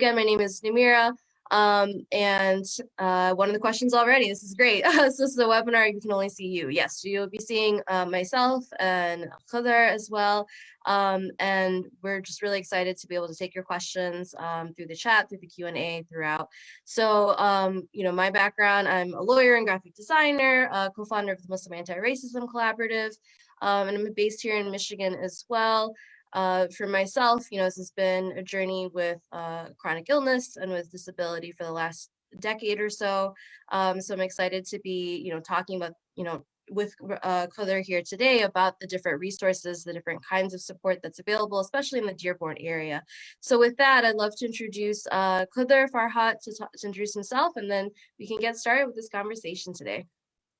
again, my name is Namira. Um, and uh, one of the questions already, this is great. so this is a webinar, you can only see you. Yes, you'll be seeing uh, myself and Khadr as well. Um, and we're just really excited to be able to take your questions um, through the chat, through the Q&A throughout. So, um, you know, my background, I'm a lawyer and graphic designer, uh, co-founder of the Muslim Anti-Racism Collaborative, um, and I'm based here in Michigan as well. Uh, for myself, you know, this has been a journey with uh, chronic illness and with disability for the last decade or so. Um, so I'm excited to be, you know, talking about, you know, with uh, here today about the different resources, the different kinds of support that's available, especially in the Dearborn area. So with that, I'd love to introduce uh, Khadr Farhat to, to introduce himself, and then we can get started with this conversation today.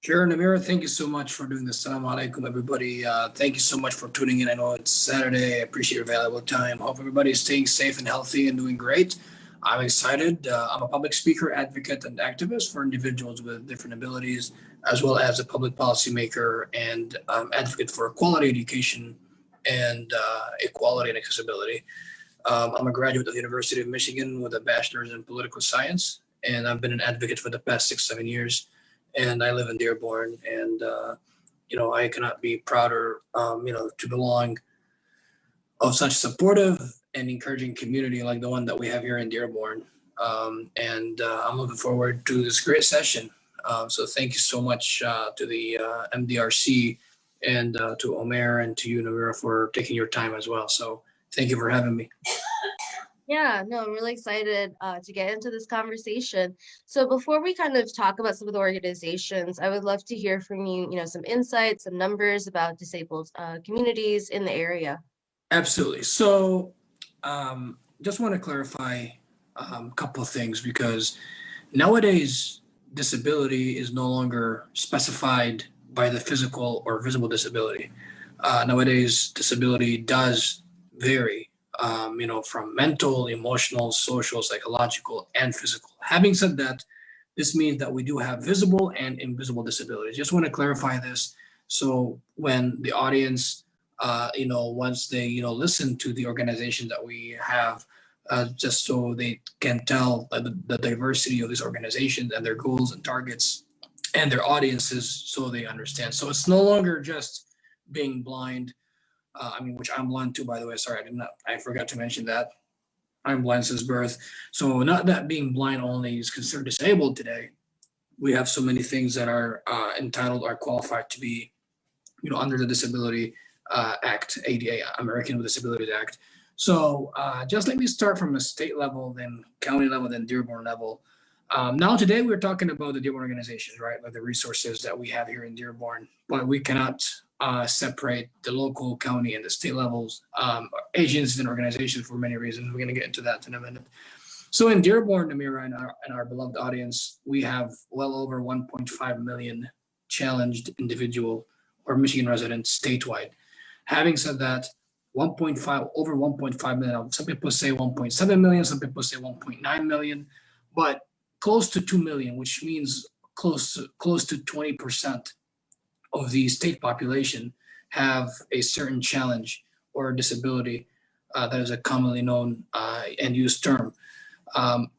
Sure, Namira, thank you so much for doing this. Assalamu alaikum, everybody. Uh, thank you so much for tuning in. I know it's Saturday. I appreciate your valuable time. Hope everybody is staying safe and healthy and doing great. I'm excited. Uh, I'm a public speaker, advocate, and activist for individuals with different abilities, as well as a public policymaker and um, advocate for quality education and uh, equality and accessibility. Um, I'm a graduate of the University of Michigan with a bachelor's in political science, and I've been an advocate for the past six, seven years and I live in Dearborn, and uh, you know I cannot be prouder, um, you know, to belong of such supportive and encouraging community like the one that we have here in Dearborn. Um, and uh, I'm looking forward to this great session. Uh, so thank you so much uh, to the uh, MDRC and uh, to Omer and to you, Namira, for taking your time as well. So thank you for having me. Yeah, no, I'm really excited uh, to get into this conversation. So before we kind of talk about some of the organizations, I would love to hear from you, you know, some insights, some numbers about disabled uh, communities in the area. Absolutely. So um, just want to clarify um, a couple of things because nowadays disability is no longer specified by the physical or visible disability. Uh, nowadays disability does vary um, you know, from mental, emotional, social, psychological, and physical. Having said that, this means that we do have visible and invisible disabilities. Just want to clarify this. So when the audience, uh, you know, once they, you know, listen to the organization that we have, uh, just so they can tell the, the diversity of these organizations and their goals and targets and their audiences so they understand. So it's no longer just being blind uh, I mean, which I'm blind too, by the way. Sorry, I did not, I forgot to mention that. I'm blind since birth. So not that being blind only is considered disabled today. We have so many things that are uh, entitled or qualified to be, you know, under the Disability uh, Act, ADA, American with Disabilities Act. So uh, just let me start from a state level, then county level, then Dearborn level. Um, now today we're talking about the Dearborn organizations, right? Like the resources that we have here in Dearborn, but we cannot uh, separate the local, county, and the state levels, um, agencies and organizations for many reasons. We're going to get into that in a minute. So in Dearborn, Namira, and our, and our beloved audience, we have well over 1.5 million challenged individual or Michigan residents statewide. Having said that, 1.5 over 1.5 million. Some people say 1.7 million, some people say 1.9 million, but close to 2 million, which means close to, close to 20 percent of the state population have a certain challenge or disability uh, that is a commonly known uh, and used term. Um,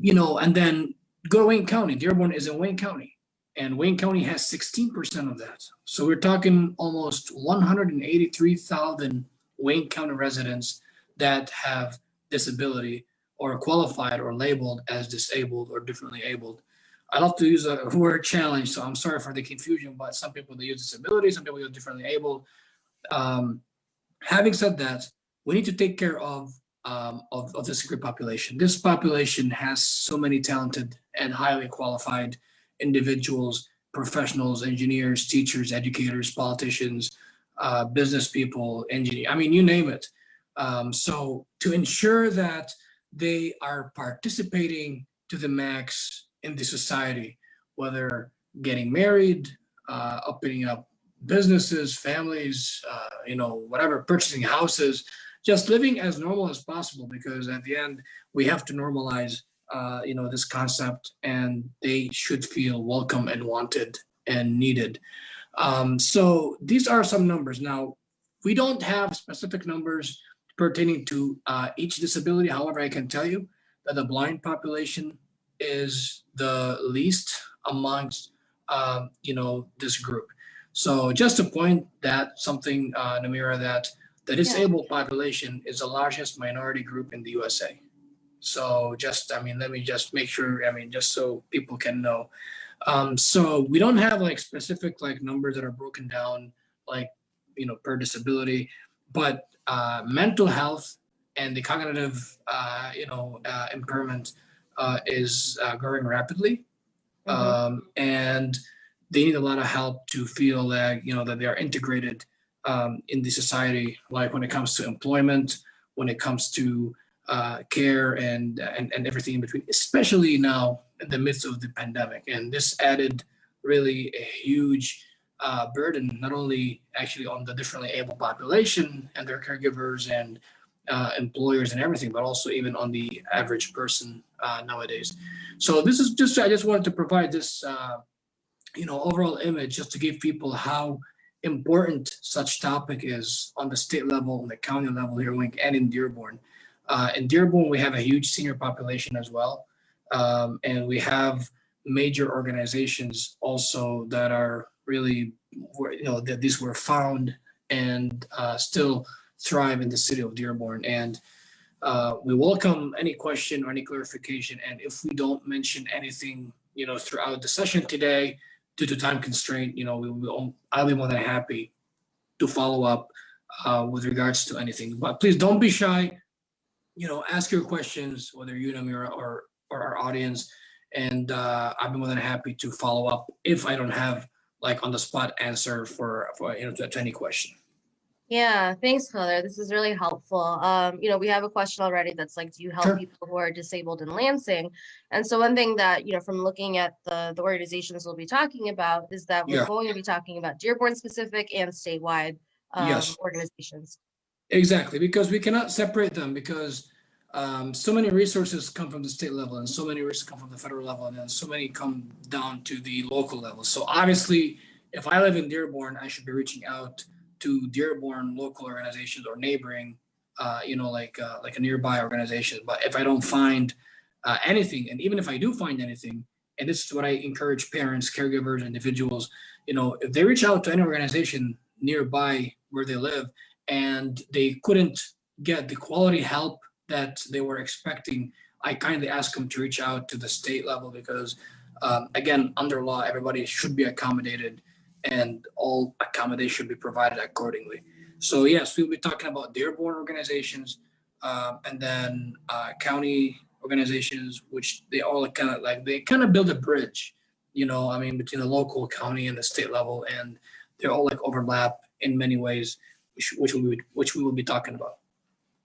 you know, and then go to Wayne County. Dearborn is in Wayne County, and Wayne County has 16% of that. So we're talking almost 183,000 Wayne County residents that have disability or qualified or labeled as disabled or differently abled. I love to use a word challenge, so I'm sorry for the confusion, but some people they use disability, some people use differently able. Um, having said that, we need to take care of, um, of, of this group population. This population has so many talented and highly qualified individuals, professionals, engineers, teachers, educators, politicians, uh, business people, engineer, I mean, you name it. Um, so to ensure that they are participating to the max in the society, whether getting married, uh, opening up businesses, families, uh, you know, whatever, purchasing houses, just living as normal as possible because at the end we have to normalize, uh, you know, this concept and they should feel welcome and wanted and needed. Um, so these are some numbers. Now, we don't have specific numbers pertaining to uh, each disability. However, I can tell you that the blind population is the least amongst, um, you know, this group. So just to point that something, uh, Namira, that the disabled population is the largest minority group in the USA. So just, I mean, let me just make sure, I mean, just so people can know. Um, so we don't have like specific like numbers that are broken down like, you know, per disability, but uh, mental health and the cognitive, uh, you know, uh, impairment uh, is uh, growing rapidly. Mhm. Um, and they need a lot of help to feel that, you know, that they are integrated um, in the society, like when it comes to employment, when it comes to uh, care and, and, and everything in between, especially now in the midst of the pandemic. And this added really a huge uh, burden, not only actually on the differently able population and their caregivers and uh, employers and everything, but also even on the average person uh, nowadays. So this is just, I just wanted to provide this, uh, you know, overall image just to give people how important such topic is on the state level, on the county level here, and in Dearborn. Uh, in Dearborn, we have a huge senior population as well. Um, and we have major organizations also that are really, you know, that these were found and uh, still thrive in the city of Dearborn. And uh, we welcome any question or any clarification. And if we don't mention anything, you know, throughout the session today, due to time constraint, you know, we will, I'll be more than happy to follow up uh, with regards to anything. But please don't be shy. You know, ask your questions, whether you, Namira, or or our audience, and uh, I'll be more than happy to follow up if I don't have like on the spot answer for for you know to, to any question. Yeah, thanks, Khadr. This is really helpful. Um, you know, we have a question already that's like, do you help Sure. people who are disabled in Lansing? And so one thing that, you know, from looking at the, the organizations we'll be talking about is that we're Yeah. going to be talking about Dearborn specific and statewide um, Yes. organizations. Exactly, because we cannot separate them because um, so many resources come from the state level and so many resources come from the federal level and then so many come down to the local level. So obviously, if I live in Dearborn, I should be reaching out to Dearborn local organizations or neighboring, uh, you know, like uh, like a nearby organization. But if I don't find uh, anything, and even if I do find anything, and this is what I encourage parents, caregivers, individuals, you know, if they reach out to any organization nearby where they live and they couldn't get the quality help that they were expecting, I kindly ask them to reach out to the state level because, um, again, under law, everybody should be accommodated and all accommodation should be provided accordingly. So yes, we'll be talking about Dearborn organizations um, and then uh, county organizations, which they all kind of like, they kind of build a bridge, you know, I mean, between the local, county and the state level, and they're all like overlap in many ways, which, which we, would- which we will be talking about.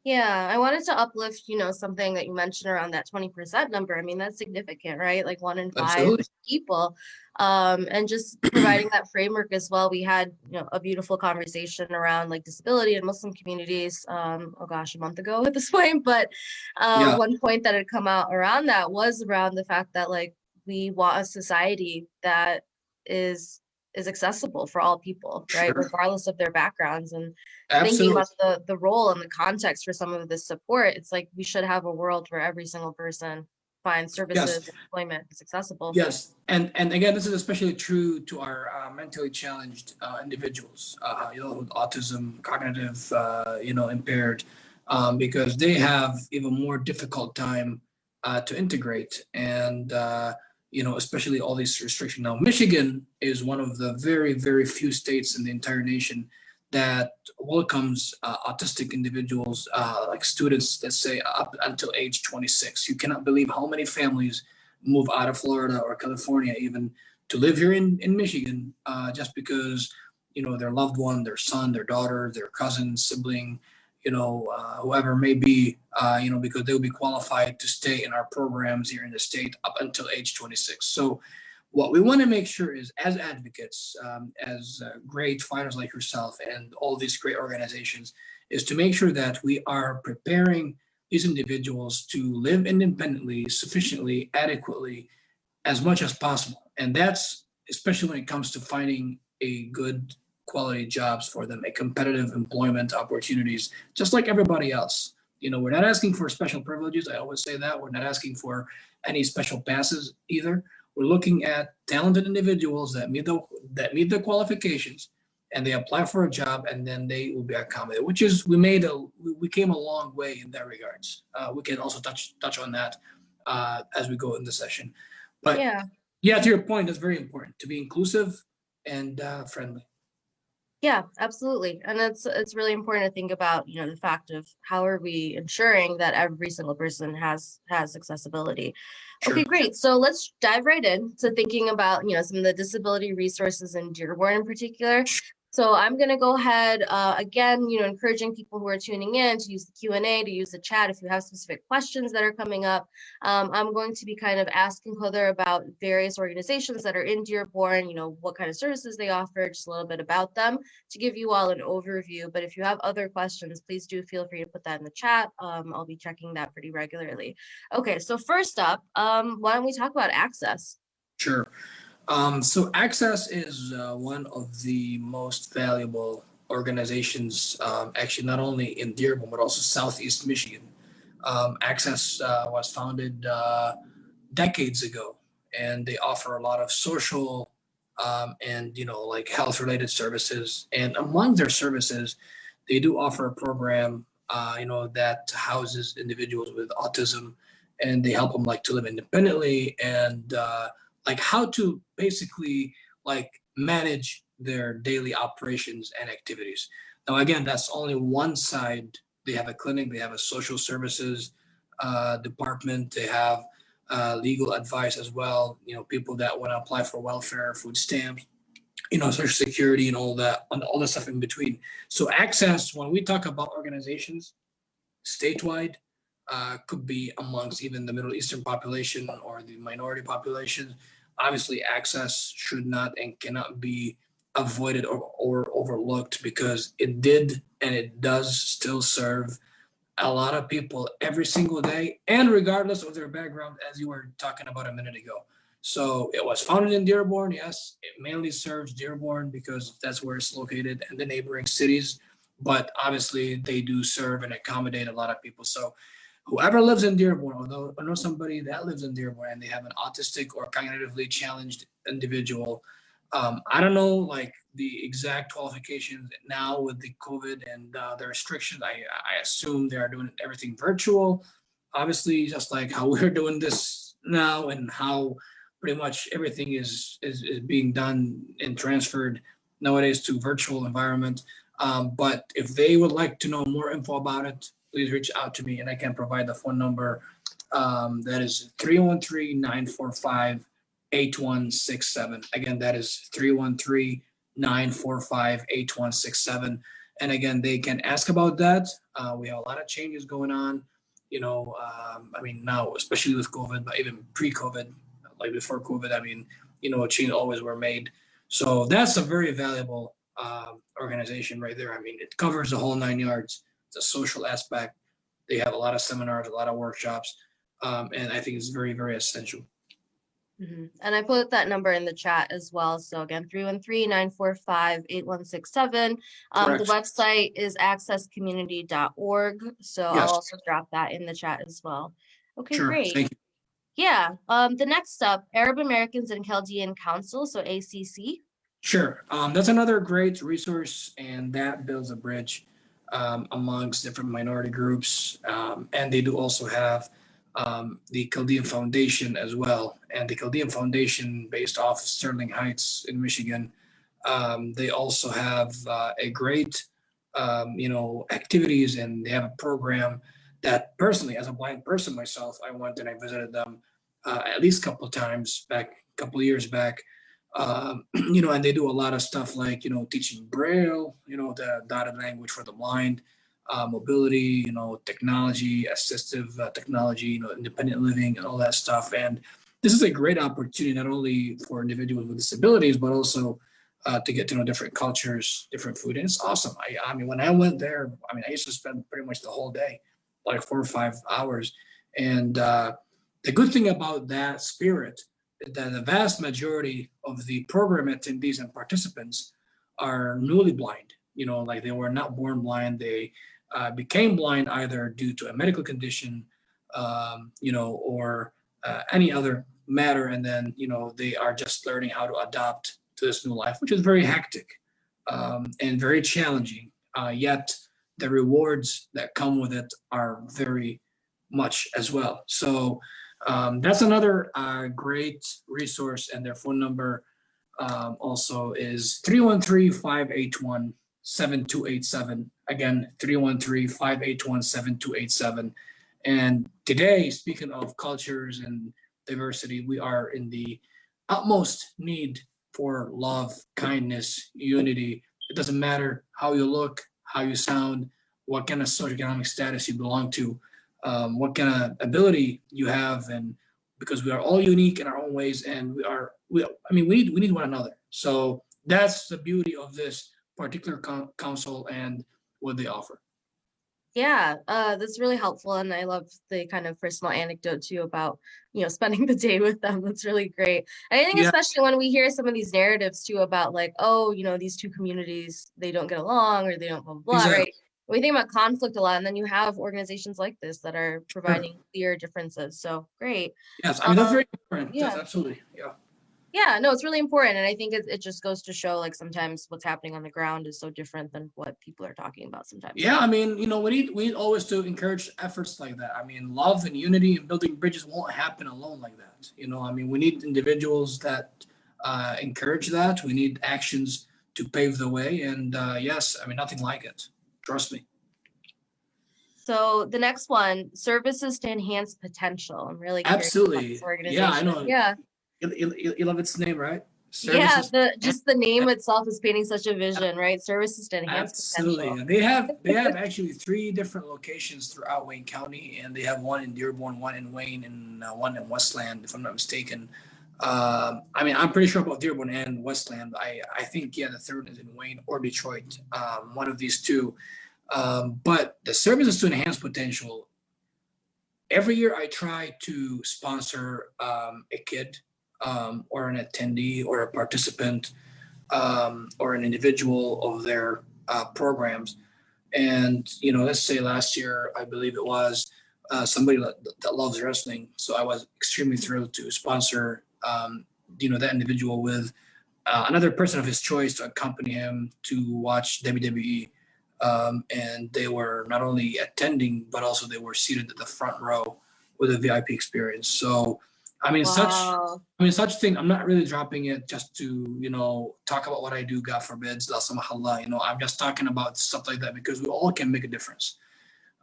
Yeah, I wanted to uplift, you know, something that you mentioned around that 20% number. I mean, that's significant, right? Like one in five Absolutely. people. Um, and just providing that framework as well. We had, you know, a beautiful conversation around like disability and Muslim communities, um, oh gosh, a month ago at this point. But uh, Yeah. one point that had come out around that was around the fact that like we want a society that is is accessible for all people, right? Sure. Regardless of their backgrounds. And thinking about the the role and the context for some of this support, it's like we should have a world where every single person finds services, employment is accessible. Yes, and and again, this is especially true to our uh, mentally challenged uh, individuals, uh, you know, with autism, cognitive, uh, you know, impaired, um, because they have even more difficult time uh, to integrate, and uh, you know, especially all these restrictions. Now, Michigan is one of the very very few states in the entire nation that welcomes uh, autistic individuals, uh, like students, let's say up until age 26. You cannot believe how many families move out of Florida or California even to live here in, in Michigan uh, just because, you know, their loved one, their son, their daughter, their cousin, sibling, you know, uh, whoever may be, uh, you know, because they'll be qualified to stay in our programs here in the state up until age 26. So what we want to make sure is as advocates, um, as uh, great fighters like yourself and all these great organizations, is to make sure that we are preparing these individuals to live independently, sufficiently, adequately, as much as possible. And that's especially when it comes to finding a good quality jobs for them, a competitive employment opportunities, just like everybody else. You know, we're not asking for special privileges. I always say that. We're not asking for any special passes either. We're looking at talented individuals that meet the that meet the qualifications and they apply for a job and then they will be accommodated, which is we made a we came a long way in that regards. Uh, we can also touch touch on that uh, as we go in the session. But Yeah. yeah, to your point, that's very important to be inclusive and uh, friendly. Yeah, absolutely. And it's it's really important to think about, you know, the fact of how are we ensuring that every single person has has accessibility. Sure. Okay, great. So let's dive right in to thinking about, you know, some of the disability resources in Dearborn in particular. So I'm going to go ahead uh, again, you know, encouraging people who are tuning in to use the Q&A, to use the chat if you have specific questions that are coming up. Um, I'm going to be kind of asking Khadr about various organizations that are in Dearborn, you know, what kind of services they offer, just a little bit about them to give you all an overview. But if you have other questions, please do feel free to put that in the chat. Um, I'll be checking that pretty regularly. Okay, so first up, um, why don't we talk about access? Sure. Um, so Access is uh, one of the most valuable organizations, um, actually not only in Dearborn, but also Southeast Michigan. Um, Access uh, was founded uh, decades ago, and they offer a lot of social um, and, you know, like health related services. And among their services, they do offer a program, uh, you know, that houses individuals with autism and they help them like to live independently and uh, like how to basically like manage their daily operations and activities. Now, again, that's only one side. They have a clinic, they have a social services uh, department, they have uh, legal advice as well. You know, people that want to apply for welfare, food stamps, you know, social security and all that, and all the stuff in between. So access, when we talk about organizations statewide, uh, could be amongst even the Middle Eastern population or the minority population obviously access should not and cannot be avoided or, or overlooked because it did and it does still serve a lot of people every single day and regardless of their background as you were talking about a minute ago. So it was founded in dearborn yes it mainly serves dearborn because that's where it's located and the neighboring cities but obviously they do serve and accommodate a lot of people. So whoever lives in Dearborn, I know somebody that lives in Dearborn and they have an autistic or cognitively challenged individual, um, I don't know like the exact qualifications now with the COVID and uh, the restrictions. I, I assume they are doing everything virtual. Obviously, just like how we're doing this now and how pretty much everything is, is, is being done and transferred nowadays to virtual environment. Um, but if they would like to know more info about it, please reach out to me and I can provide the phone number. Um, that is 313-945-8167. Again, that is 313-945-8167. And again, they can ask about that. Uh, we have a lot of changes going on. You know, um, I mean, now, especially with COVID, but even pre-COVID, like before COVID, I mean, you know, changes always were made. So that's a very valuable uh, organization right there. I mean, it covers the whole nine yards the social aspect. They have a lot of seminars, a lot of workshops, um, and I think it's very, very essential. Mhm. And I put that number in the chat as well. So again, 313-945-8167. Um, the website is accesscommunity.org. So Yes. I'll also drop that in the chat as well. Okay, Sure, great. thank you. Yeah. Um, the next up, Arab Americans and Chaldean Council, so ACC. Sure, um, that's another great resource, and that builds a bridge um, amongst different minority groups. Um, and they do also have um, the Chaldean Foundation as well. And the Chaldean Foundation, based off Sterling Heights in Michigan, um, they also have uh, a great, um, you know, activities, and they have a program that personally, as a blind person myself, I went and I visited them uh, at least a couple of times back, a couple of years back um, you know, and they do a lot of stuff like, you know, teaching Braille, you know, the dotted language for the blind, uh, mobility, you know, technology, assistive uh, technology, you know, independent living and all that stuff. And this is a great opportunity, not only for individuals with disabilities, but also uh, to get to know different cultures, different food. And it's awesome. I, I mean, when I went there, I mean, I used to spend pretty much the whole day, like four or five hours. And uh, the good thing about that spirit that the vast majority of the program attendees and participants are newly blind, you know, like they were not born blind. They uh, became blind either due to a medical condition, um, you know, or uh, any other matter. And then, you know, they are just learning how to adapt to this new life, which is very hectic um, and very challenging. Uh, yet the rewards that come with it are very much as well. So um, that's another uh, great resource and their phone number um, also is 313-581-7287. Again, 313-581-7287. And today, speaking of cultures and diversity, we are in the utmost need for love, kindness, unity. It doesn't matter how you look, how you sound, what kind of socioeconomic status you belong to, um, what kind of ability you have, and because we are all unique in our own ways, and we are, we, I mean, we need we need one another. So that's the beauty of this particular council and what they offer. Yeah, uh, that's really helpful. And I love the kind of personal anecdote too about, you know, spending the day with them. That's really great. And I think yeah. especially when we hear some of these narratives too about like, oh, you know, these two communities, they don't get along or they don't blah, blah, blah exactly. right? We think about conflict a lot and then you have organizations like this that are providing sure. clear differences. So great. Yes, I mean, that's um, very important. Yeah. Yes, absolutely. Yeah yeah no it's really important and i think it, it just goes to show like sometimes what's happening on the ground is so different than what people are talking about sometimes yeah i mean you know we need we always to encourage efforts like that i mean love and unity and building bridges won't happen alone like that you know i mean we need individuals that uh, encourage that we need actions to pave the way and uh, yes i mean nothing like it trust me so the next one, services to enhance potential. I'm really absolutely. Yeah, I know. Yeah. You, love its name, right? yeah, the just the name itself is painting such a vision, right? Services to enhance Absolutely. potential. They have they have actually three different locations throughout Wayne County, and they have one in Dearborn, one in Wayne, and uh, one in Westland, if I'm not mistaken. Um, I mean, I'm pretty sure about Dearborn and Westland. I I think yeah, the third is in Wayne or Detroit, um, one of these two. Um, but the services to enhance potential. Every year, I try to sponsor um, a kid um, or an attendee or a participant or an individual of their uh, programs. And, you know, let's say last year, I believe it was uh, somebody that, that, loves wrestling. So I was extremely thrilled to sponsor, um, you know, that individual with uh, another person of his choice to accompany him to watch WWE. Um, and they were not only attending, but also they were seated at the front row with a VIP experience. So I mean, wow. such I mean, such thing. I'm not really dropping it just to you know talk about what I do. God forbids, La. You know, I'm just talking about stuff like that because we all can make a difference.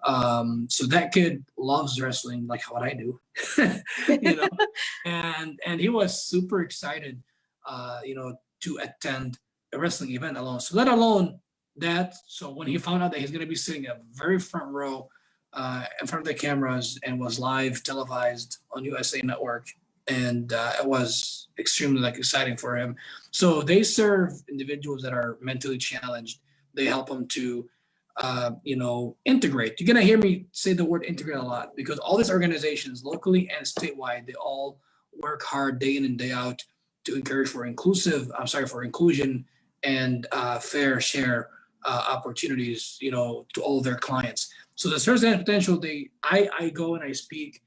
Um, so that kid loves wrestling like what I do, you know, and and he was super excited, uh, you know, to attend a wrestling event alone. So let alone that. So when he found out that he's going to be sitting a very front row uh, in front of the cameras and was live televised on USA Network. And uh, it was extremely like exciting for him. So they serve individuals that are mentally challenged. They help them to, uh, you know, integrate. You're gonna hear me say the word integrate a lot because all these organizations, locally and statewide, they all work hard day in and day out to encourage for inclusive. I'm sorry for inclusion and uh, fair share uh, opportunities, you know, to all their clients. So the Service and Potential, they I, I go and I speak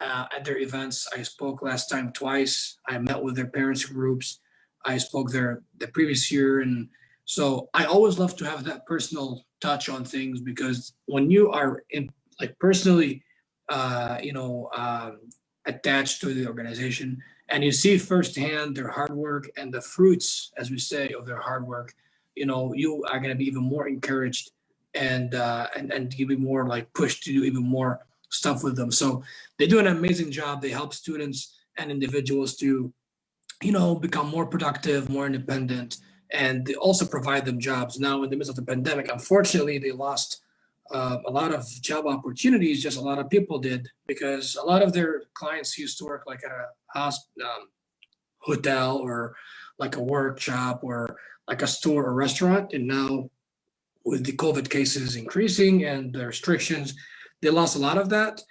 uh, at their events. I spoke last time twice. I met with their parents groups. I spoke there the previous year. And so I always love to have that personal touch on things because when you are in, like personally, uh, you know, um, attached to the organization and you see firsthand their hard work and the fruits, as we say, of their hard work, you know, you are going to be even more encouraged and uh, and and to be more like pushed to do even more stuff with them. So they do an amazing job. They help students and individuals to, you know, become more productive, more independent, and they also provide them jobs. Now, in the midst of the pandemic, unfortunately, they lost uh, a lot of job opportunities. Just a lot of people did because a lot of their clients used to work like at a um, hotel or like a workshop or like a store or restaurant, and now with the COVID cases increasing and the restrictions, they lost a lot of that.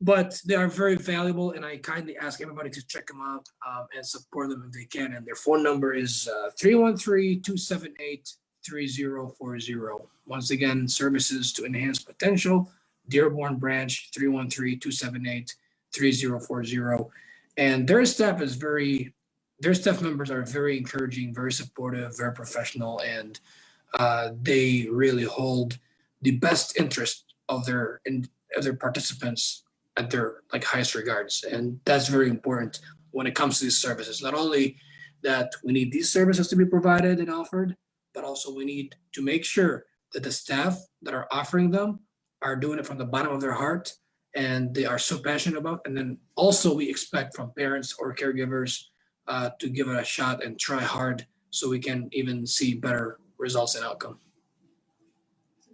But they are very valuable and I kindly ask everybody to check them out um, and support them if they can. And their phone number is uh, 313-278-3040. Once again, services to enhance potential, Dearborn Branch, 313-278-3040. And their staff is very, their staff members are very encouraging, very supportive, very professional, and uh, they really hold the best interest of their of their participants at their like highest regards. And that's very important when it comes to these services. Not only that we need these services to be provided and offered, but also we need to make sure that the staff that are offering them are doing it from the bottom of their heart and they are so passionate about. And then also we expect from parents or caregivers uh, to give it a shot and try hard so we can even see better results and outcome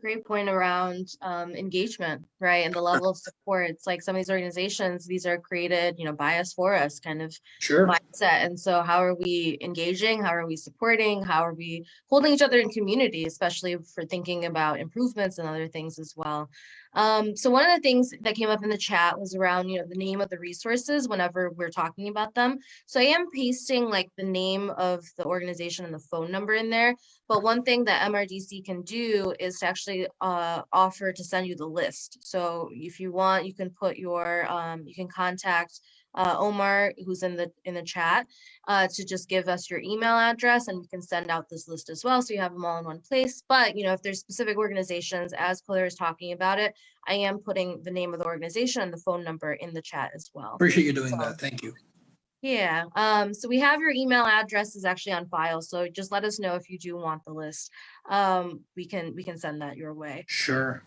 great point around um, engagement, right? And the level of support. It's like some of these organizations, these are created, you know, bias for us kind of sure. mindset. And so how are we engaging? How are we supporting? How are we holding each other in community, especially for thinking about improvements and other things as well. Um, so one of the things that came up in the chat was around, you know, the name of the resources whenever we're talking about them. So I am pasting like the name of the organization and the phone number in there. But one thing that MDRC can do is to actually uh, offer to send you the list. So if you want, you can put your, um, you can contact uh, Omar, who's in the in the chat, uh, to just give us your email address and we can send out this list as well. So you have them all in one place. But, you know, if there's specific organizations, as Claire is talking about it, I am putting the name of the organization and the phone number in the chat as well. Appreciate you doing so, that. Thank you. Yeah, um, so we have your email address is actually on file. So just let us know if you do want the list. Um, we can we can send that your way. Sure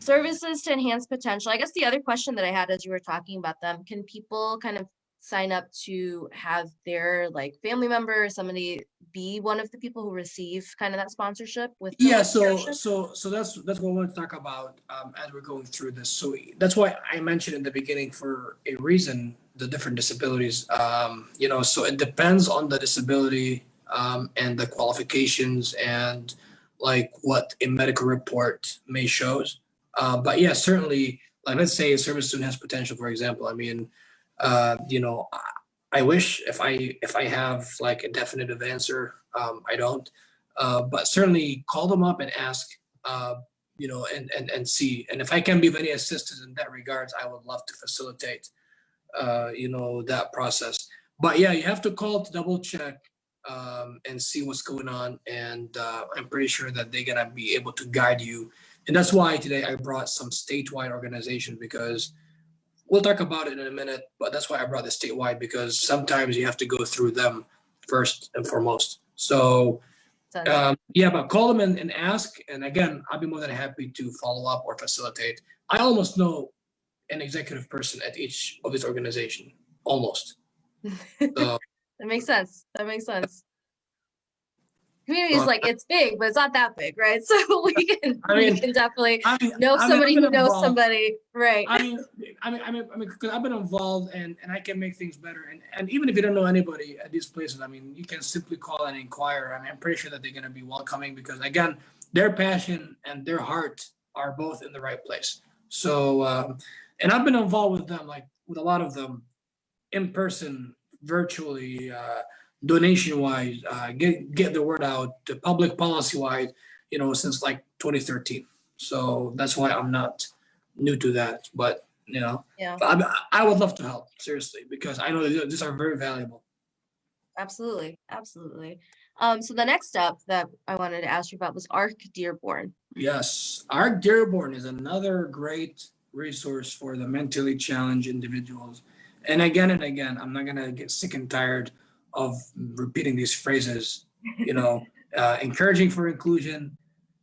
services to enhance potential. I guess the other question that I had as you were talking about them, can people kind of sign up to have their like family member or somebody be one of the people who receive kind of that sponsorship with yeah so so so that's that's what we want to talk about um, as we're going through this. So that's why i mentioned in the beginning for a reason the different disabilities. Um, you know so it depends on the disability um, and the qualifications and like what a medical report may shows uh, but yeah, certainly, like let's say a service student has potential, for example. I mean, uh, you know, I wish if I if I have like a definitive answer, um, I don't. Uh, but certainly call them up and ask, uh, you know, and, and, and see. And if I can be of any assistance in that regards, I would love to facilitate, uh, you know, that process. But yeah, you have to call to double check um, and see what's going on. And I'm pretty sure that they're gonna be able to guide you and that's why today I brought some statewide organizations because we'll talk about it in a minute, but that's why I brought the statewide because sometimes you have to go through them first and foremost. So um, yeah, but call them and, and ask. And again, I'll be more than happy to follow up or facilitate. I almost know an executive person at each of this organization, almost. So, that makes sense. That makes sense community is like it's big, but it's not that big, right? So we can I mean, we can definitely I mean, know somebody who knows involved. somebody, right? I mean, I mean, I mean, I mean, because I've been involved and and I can make things better. And and even if you don't know anybody at these places, I mean, you can simply call and inquire. I mean, I'm pretty sure that they're going to be welcoming because again, their passion and their heart are both in the right place. So, um, and I've been involved with them, like with a lot of them, in person, virtually. Uh, donation wise, uh, get get the word out, public policy wise, you know, since like 2013. So that's why I'm not new to that. But you know, yeah, I, I would love to help seriously because I know these are very valuable. Absolutely, absolutely. Um, so the next step that I wanted to ask you about was ARC Dearborn. Yes, ARC Dearborn is another great resource for the mentally challenged individuals. And again and again, I'm not gonna get sick and tired of repeating these phrases, you know, uh, encouraging for inclusion,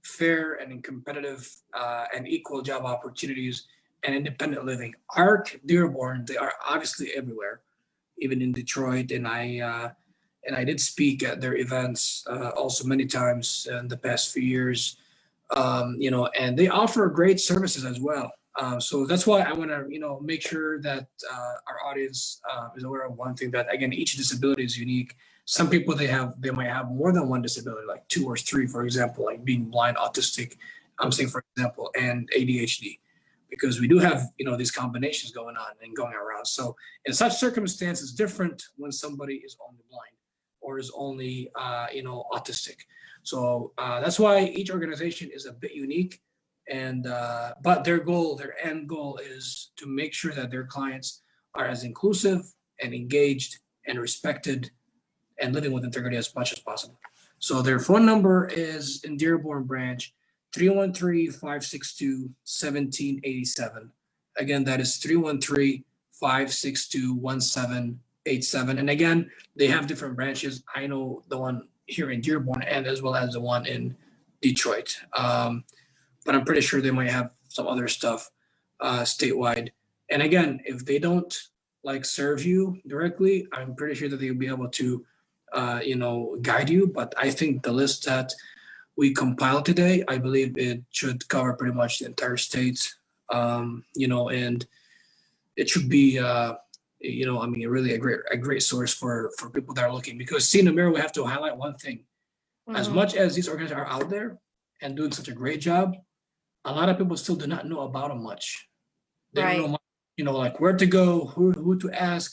fair and competitive uh, and equal job opportunities, and independent living. ARC, Dearborn, they are obviously everywhere, even in Detroit. And I uh, and I did speak at their events uh, also many times in the past few years. Um, you know, and they offer great services as well. Uh, so that's why I want to, you know, make sure that uh, our audience uh, is aware of one thing that again, each disability is unique. Some people they have they might have more than one disability, like two or three, for example, like being blind, autistic. I'm saying, for example, and ADHD. because we do have, you know, these combinations going on and going around. So in such circumstances, different when somebody is only blind or is only, uh, you know, autistic. So uh, that's why each organization is a bit unique. And, uh, but their goal, their end goal is to make sure that their clients are as inclusive and engaged and respected and living with integrity as much as possible. So their phone number is in Dearborn branch 313-562-1787. Again, that is 313-562-1787. And again, they have different branches. I know the one here in Dearborn and as well as the one in Detroit. Um, but I'm pretty sure they might have some other stuff uh, statewide. And again, if they don't like serve you directly, I'm pretty sure that they'll be able to, uh, you know, guide you. But I think the list that we compiled today, I believe it should cover pretty much the entire state, um, you know, and it should be, uh, you know, I mean, really a great a great source for for people that are looking. Because see in the mirror, we have to highlight one thing: as Mhm. much as these organizations are out there and doing such a great job, a lot of people still do not know about them much. They don't know, Right. much, you know, like where to go, who who to ask.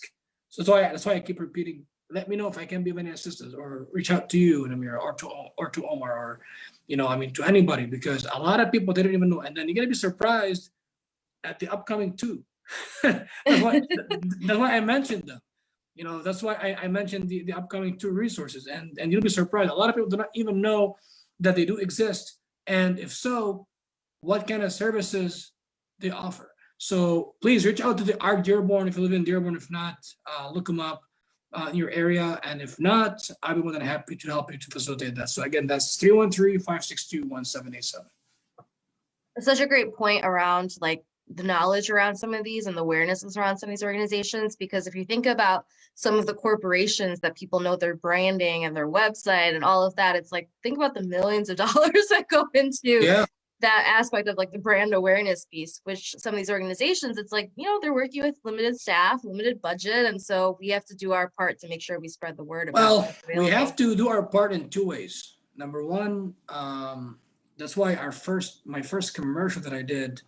So that's why that's why I keep repeating. Let me know if I can be of any assistance, or reach out to you, Namira, or to or to Omar, or you know, I mean, to anybody, because a lot of people they don't even know, and then you're gonna be surprised at the upcoming two. that's why that's why I mentioned them. You know, that's why I, I mentioned the, the upcoming two resources, and and you'll be surprised. A lot of people do not even know that they do exist, and if so, what kind of services they offer. So please reach out to the ARC Dearborn if you live in Dearborn. If not, uh, look them up uh, in your area. And if not, I'll be more than happy to help you to facilitate that. So again, that's 313-562-1787. It's such a great point around like the knowledge around some of these and the awarenesses around some of these organizations because if you think about some of the corporations that people know their branding and their website and all of that it's like think about the millions of dollars that go into Yeah, that aspect of like the brand awareness piece which some of these organizations it's like you know they're working with limited staff limited budget and so we have to do our part to make sure we spread the word about well, we have to do our part in two ways. Number one, um, that's why our first, my first commercial that I did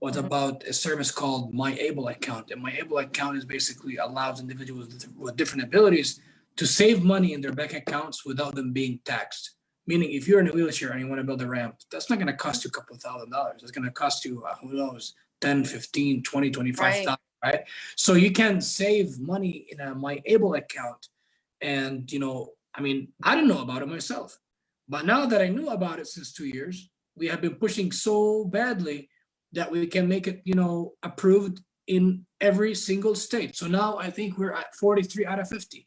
was Mhm. about a service called My Able Account. And My Able Account is basically allows individuals with- with different abilities to save money in their bank accounts without them being taxed. Meaning if you're in a wheelchair and you want to build a ramp, that's not going to cost you a couple of thousand dollars. It's going to cost you, uh, who knows, 10, 15, 20, 25 thousand, right? So you can save money in a My Able account. And, you know, I mean, I didn't know about it myself. But now that I knew about it since two years, we have been pushing so badly that we can make it, you know, approved in every single state. So now I think we're at 43 out of 50.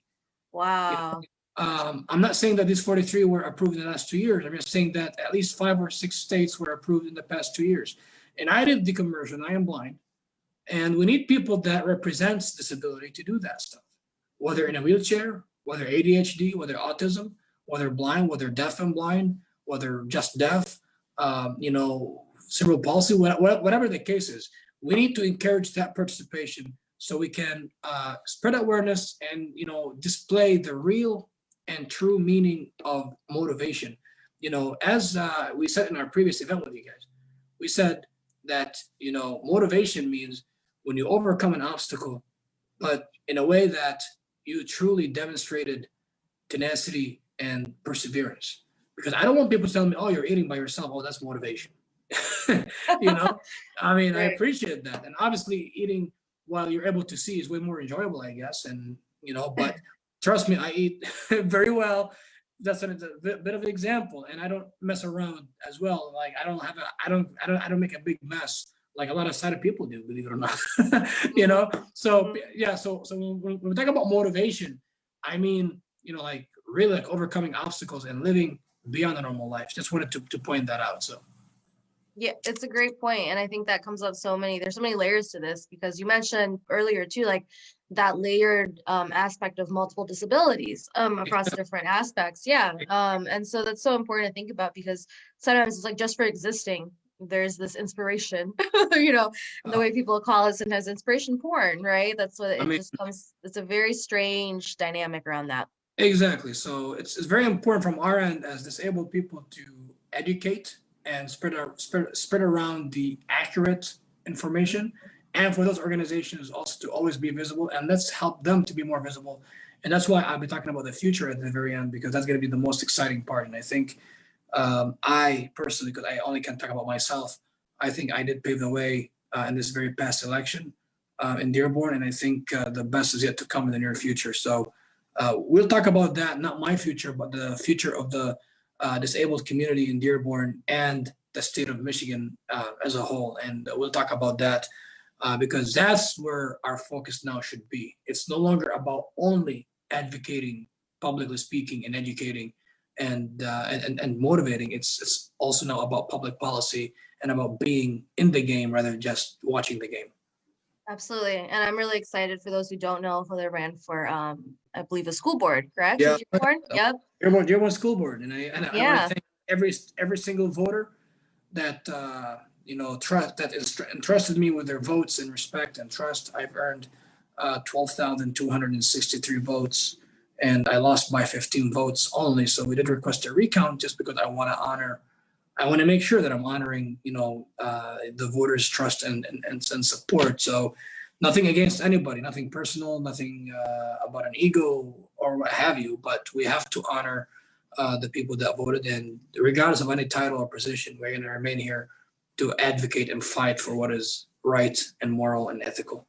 wow Um, I'm not saying that these 43 were approved in the last two years. I'm just saying that at least five or six states were approved in the past two years. And I did the conversion. I am blind. And we need people that represents disability to do that stuff, whether in a wheelchair, whether ADHD, whether autism, whether blind, whether deaf and blind, whether just deaf, um, you know, cerebral palsy, wha- wha- whatever the case is. We need to encourage that participation so we can uh, spread awareness and, you know, display the real and true meaning of motivation. You know, as uh, we said in our previous event with you guys, we said that, you know, motivation means when you overcome an obstacle, but in a way that you truly demonstrated tenacity and perseverance. Because I don't want people telling me, oh, you're eating by yourself. Oh, that's motivation. you know, I mean, I appreciate that. And obviously, eating while you're able to see is way more enjoyable, I guess. And, you know, but trust me, I eat very well. That's a, a bit of an example. And I don't mess around as well. Like, I don't have a, I don't, I don't, I don't make a big mess like a lot of sighted people do, believe it or not. you know, so Mhm. yeah, so so when, when we talk about motivation, I mean, you know, like really like overcoming obstacles and living beyond the normal life. Just wanted to, to point that out. So Yeah, it's a great point, and I think that comes up so many. There's so many layers to this because you mentioned earlier too, like that layered um, aspect of multiple disabilities um, across different aspects. Yeah, um, and so that's so important to think about because sometimes it's like just for existing, there's this inspiration, you know, the Uh, way people call it sometimes inspiration porn, right? That's what it mean- just comes. It's a very strange dynamic around that. Exactly. So it's, it's very important from our end as disabled people to educate and spread, our, spread, spread around the accurate information and for those organizations also to always be visible and let's help them to be more visible. And that's why I'll be talking about the future at the very end because that's going to be the most exciting part. And I think um, I personally, because I only can talk about myself, I think I did pave the way uh, in this very past election uh, in Dearborn, and I think uh, the best is yet to come in the near future. So uh, we'll talk about that, not my future, but the future of the uh, disabled community in Dearborn and the state of Michigan uh, as a whole. And we'll talk about that because that's where our focus now should be. It's no longer about only advocating, publicly speaking, and educating and, and, and motivating. It's, it's also now about public policy and about being in the game rather than just watching the game. Absolutely. And I'm really excited for those who don't know who they ran for, um, I believe a school board, correct? Yeah. Dearborn? Yep. Dearborn, Dearborn School Board, and I, and I Yeah. want to thank every, every single voter that, uh, you know, trust, that is entrusted me with their votes and respect and trust. I've earned, uh, twelve thousand two hundred and sixty-three votes, and I lost by fifteen votes only, so we did request a recount just because I want to honor, I want to make sure that I'm honoring, you know, uh, the voters' trust and, and, and and support, so nothing against anybody, nothing personal, nothing, uh, about an ego or what have you, but we have to honor uh, the people that voted. In, regardless of any title or position, we're going to remain here to advocate and fight for what is right and moral and ethical.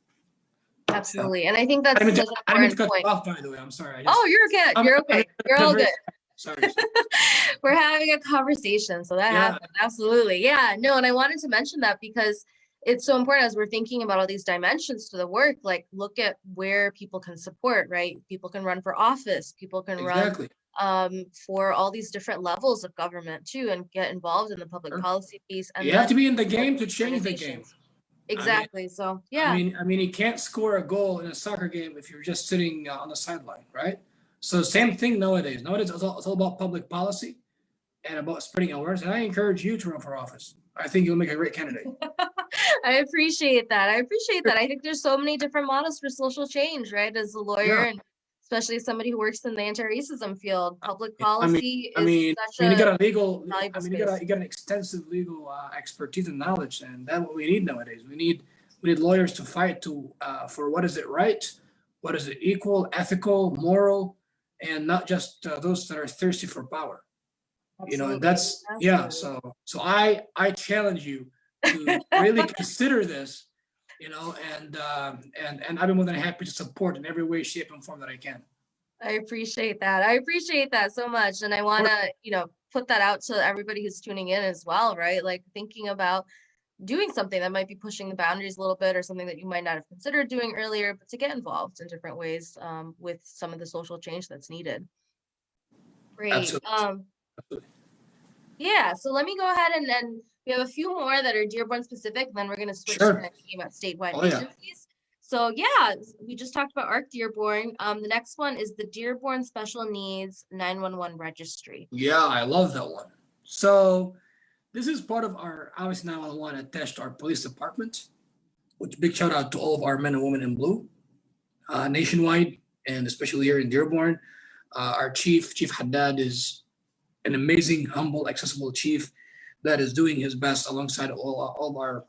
Absolutely. And I think that's I didn't such an to, I didn't mean important to cut you point. off, by the way. I'm sorry. I just, Oh, you're okay. I'm- You're okay. You're all good. sorry. We're having a conversation, so that Yeah. happened. Absolutely. Yeah. No, and I wanted to mention that because it's so important as we're thinking about all these dimensions to the work, like look at where people can support, right? People can run for office, people can run Exactly. Um for all these different levels of government too and get involved in the public Sure. policy piece and You have to be in the game to change the game. Exactly. So yeah. I mean, I mean, you can't score a goal in a soccer game if you're just sitting uh, on the sideline, right? So same thing nowadays. Nowadays, it's all, it's all about public policy and about spreading awareness. And I encourage you to run for office. I think you'll make a great candidate. I appreciate that. I appreciate that. I think there's so many different models for social change, right? As a lawyer Yeah. and especially somebody who works in the anti-racism field, public I mean- policy I mean, is I mean, you got a legal, I mean, you got, a, you got an extensive legal uh, expertise and knowledge, and that's what we need nowadays. We need, we need lawyers to fight to, uh, for what is it right? What is it equal, ethical, moral, and not just uh, those that are thirsty for power. You know, and Absolutely, that's, yeah, so, so I, I challenge you to really consider this, you know, and, um, and, and I'd be more than happy to support in every way, shape and form that I can. I appreciate that. I appreciate that so much. And I want to, you know, put that out to everybody who's tuning in as well, right? Like thinking about doing something that might be pushing the boundaries a little bit or something that you might not have considered doing earlier, but to get involved in different ways um, with some of the social change that's needed. Great. Absolutely. Um, Absolutely. yeah, so let me go ahead and then we have a few more that are Dearborn specific, then we're going to switch Sure. to thinking about statewide Oh, yeah. So yeah, we just talked about ARC Dearborn. Um, the next one is the Dearborn Special Needs 911 Registry. Yeah, I love that one. So this is part of our, obviously now I want to to our police department, which big shout out to all of our men and women in blue uh, nationwide and especially here in Dearborn. Uh, our chief, Chief Haddad is an amazing, humble, accessible chief that is doing his best alongside all, all of our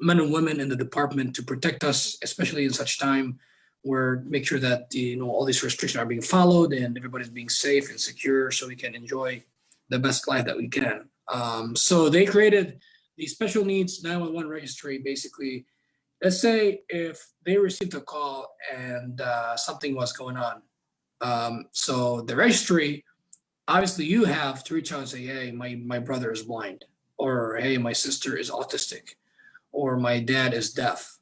men and women in the department to protect us, especially in such time where make sure that, you know, all these restrictions are being followed and everybody's being safe and secure so we can enjoy the best life that we can. Um, so they created the special needs 911 registry. Basically, let's say if they received a call and uh, something was going on. Um, so the registry, obviously, you have to reach out and say, "Hey, my my brother is blind," or "Hey, my sister is autistic," or "My dad is deaf,"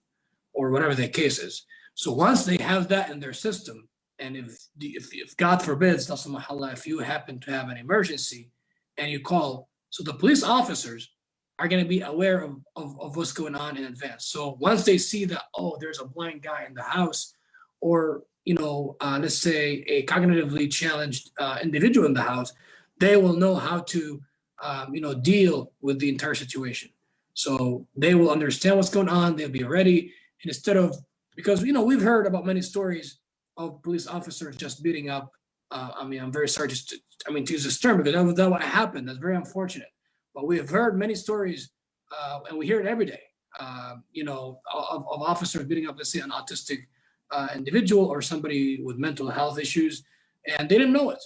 or whatever the case is. So once they have that in their system, and if if, if God forbids, if you happen to have an emergency and you call, so the police officers are going to be aware of, of, of what's going on in advance. So once they see that, oh, there's a blind guy in the house, or you know, uh, let's say a cognitively challenged uh, individual in the house, they will know how to, um, you know, deal with the entire situation. So they will understand what's going on. They'll be ready. And instead of, because, you know, we've heard about many stories of police officers just beating up. Uh, I mean, I'm very sorry to, I mean, to use this term because that that what happened. That's very unfortunate. But we have heard many stories uh, and we hear it every day um, you know, of, of officers beating up, let's say, an autistic uh, individual or somebody with mental health issues, and they didn't know it.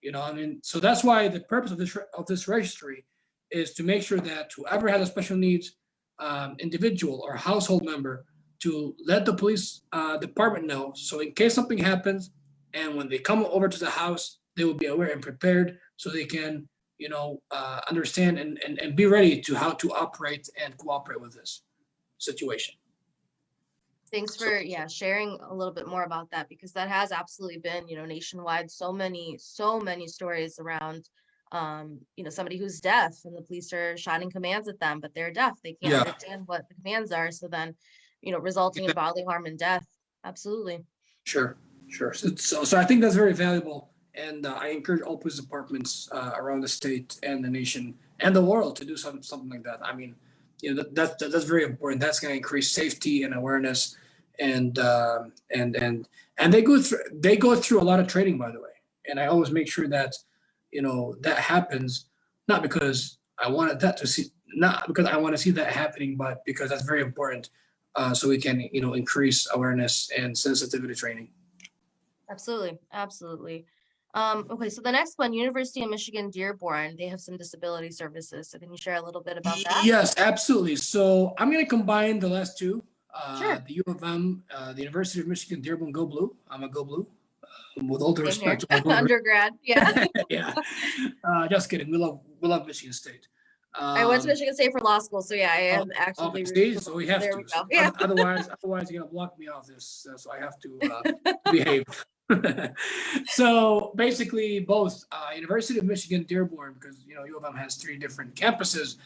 You know, I mean, so that's why the purpose of this of this registry is to make sure that whoever has a special needs um, individual or household member to let the police uh, department know. So in case something happens, and when they come over to the house, they will be aware and prepared so they can, you know, uh, understand and, and, and be ready to how to operate and cooperate with this situation. Thanks for, yeah, sharing a little bit more about that because that has absolutely been, you know, nationwide, so many, so many stories around um, you know, somebody who's deaf and the police are shouting commands at them, but they're deaf. They can't Yeah. understand what the commands are. So then, you know, resulting in bodily harm and death. Absolutely. Sure, sure. So, so, so I think that's very valuable. And uh, I encourage all police departments uh, around the state and the nation and the world to do something, something like that. I mean, you know, that, that, that- that's very important. That's going to increase safety and awareness. And, um and, and, and they go through, they go through a lot of training, by the way. And I always make sure that, you know, that happens, not because I wanted that to see, not because I want to see that happening, but because that's very important. Uh, so we can, you know, increase awareness and sensitivity training. Absolutely. Absolutely. Um, okay. So the next one, University of Michigan Dearborn, they have some disability services. So can you share a little bit about that? Yes, absolutely. So I'm going to combine the last two. Uh, Sure. The U of M, uh, the University of Michigan Dearborn Go Blue. I'm a Go Blue. uh, With all due respect to my Go Blue. Undergrad. Yeah. yeah. Uh, just kidding. We love we love Michigan State. I went to Um, Michigan State for law school. So yeah, I am Oh, actively. see, so we have there to. we. So Yeah. oth- Otherwise, otherwise you're gonna block me off this, uh, so I have to uh, behave. so basically, both uh, University of Michigan Dearborn, because you know U of M has three different campuses.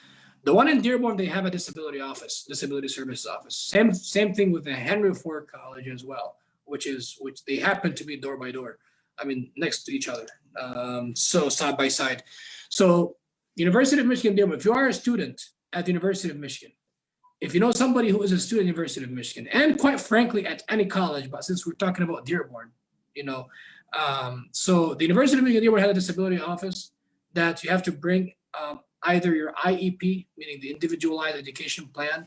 The one in Dearborn, they have a disability office, disability services office. Same same thing with the Henry Ford College as well, which is which they happen to be door by door. I mean, next to each other, um, so side by side. So University of Michigan Dearborn, if you are a student at the University of Michigan, if you know somebody who is a student at University of Michigan, and quite frankly, at any college, but since we're talking about Dearborn, you know, um, so the University of Michigan Dearborn had a disability office that you have to bring um, either your IEP, meaning the individualized education plan,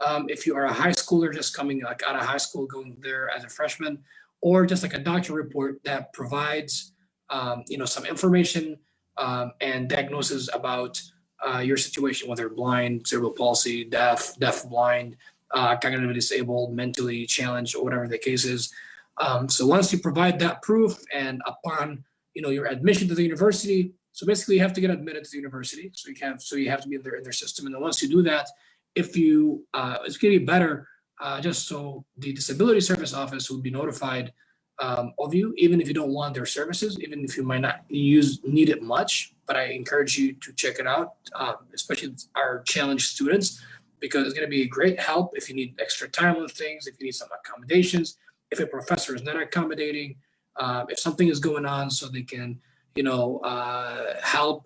um, if you are a high schooler just coming like out of high school, going there as a freshman, or just like a doctor report that provides, um, you know, some information um, and diagnosis about uh, your situation, whether blind, cerebral palsy, deaf, deaf, blind, uh, cognitively disabled, mentally challenged, or whatever the case is. Um, so once you provide that proof and upon, you know, your admission to the university, so basically you have to get admitted to the university. So you have, so you have to be in their, in their system. And then once you do that, if you, uh, it's to be better, uh, just so the disability service office will be notified um, of you, even if you don't want their services, even if you might not use need it much. But I encourage you to check it out, um, especially our challenged students, because it's going to be a great help if you need extra time with things, if you need some accommodations, if a professor is not accommodating, uh, if something is going on, so they can, you know, uh, help.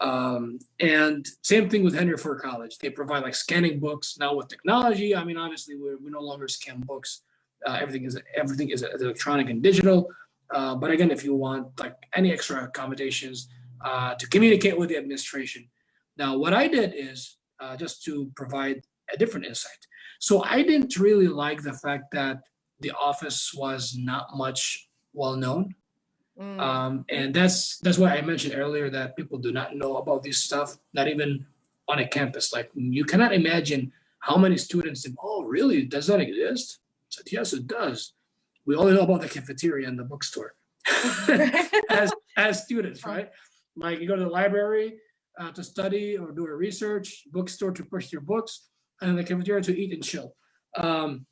Um, and same thing with Henry Ford College. They provide like scanning books now with technology. I mean, obviously, we we no longer scan books uh, everything is everything is electronic and digital. Uh, but again, if you want like any extra accommodations uh, to communicate with the administration. Now, what I did is uh, just to provide a different insight. So I didn't really like the fact that the office was not much well known. Mm, Um, and that's that's why I mentioned earlier that people do not know about this stuff, not even on a campus. Like you cannot imagine how many students think, oh, really? Does that exist? I said, yes, it does. We only know about the cafeteria and the bookstore as as students, right? Like you go to the library uh, to study or do a research, bookstore to push your books, and the cafeteria to eat and chill. Um,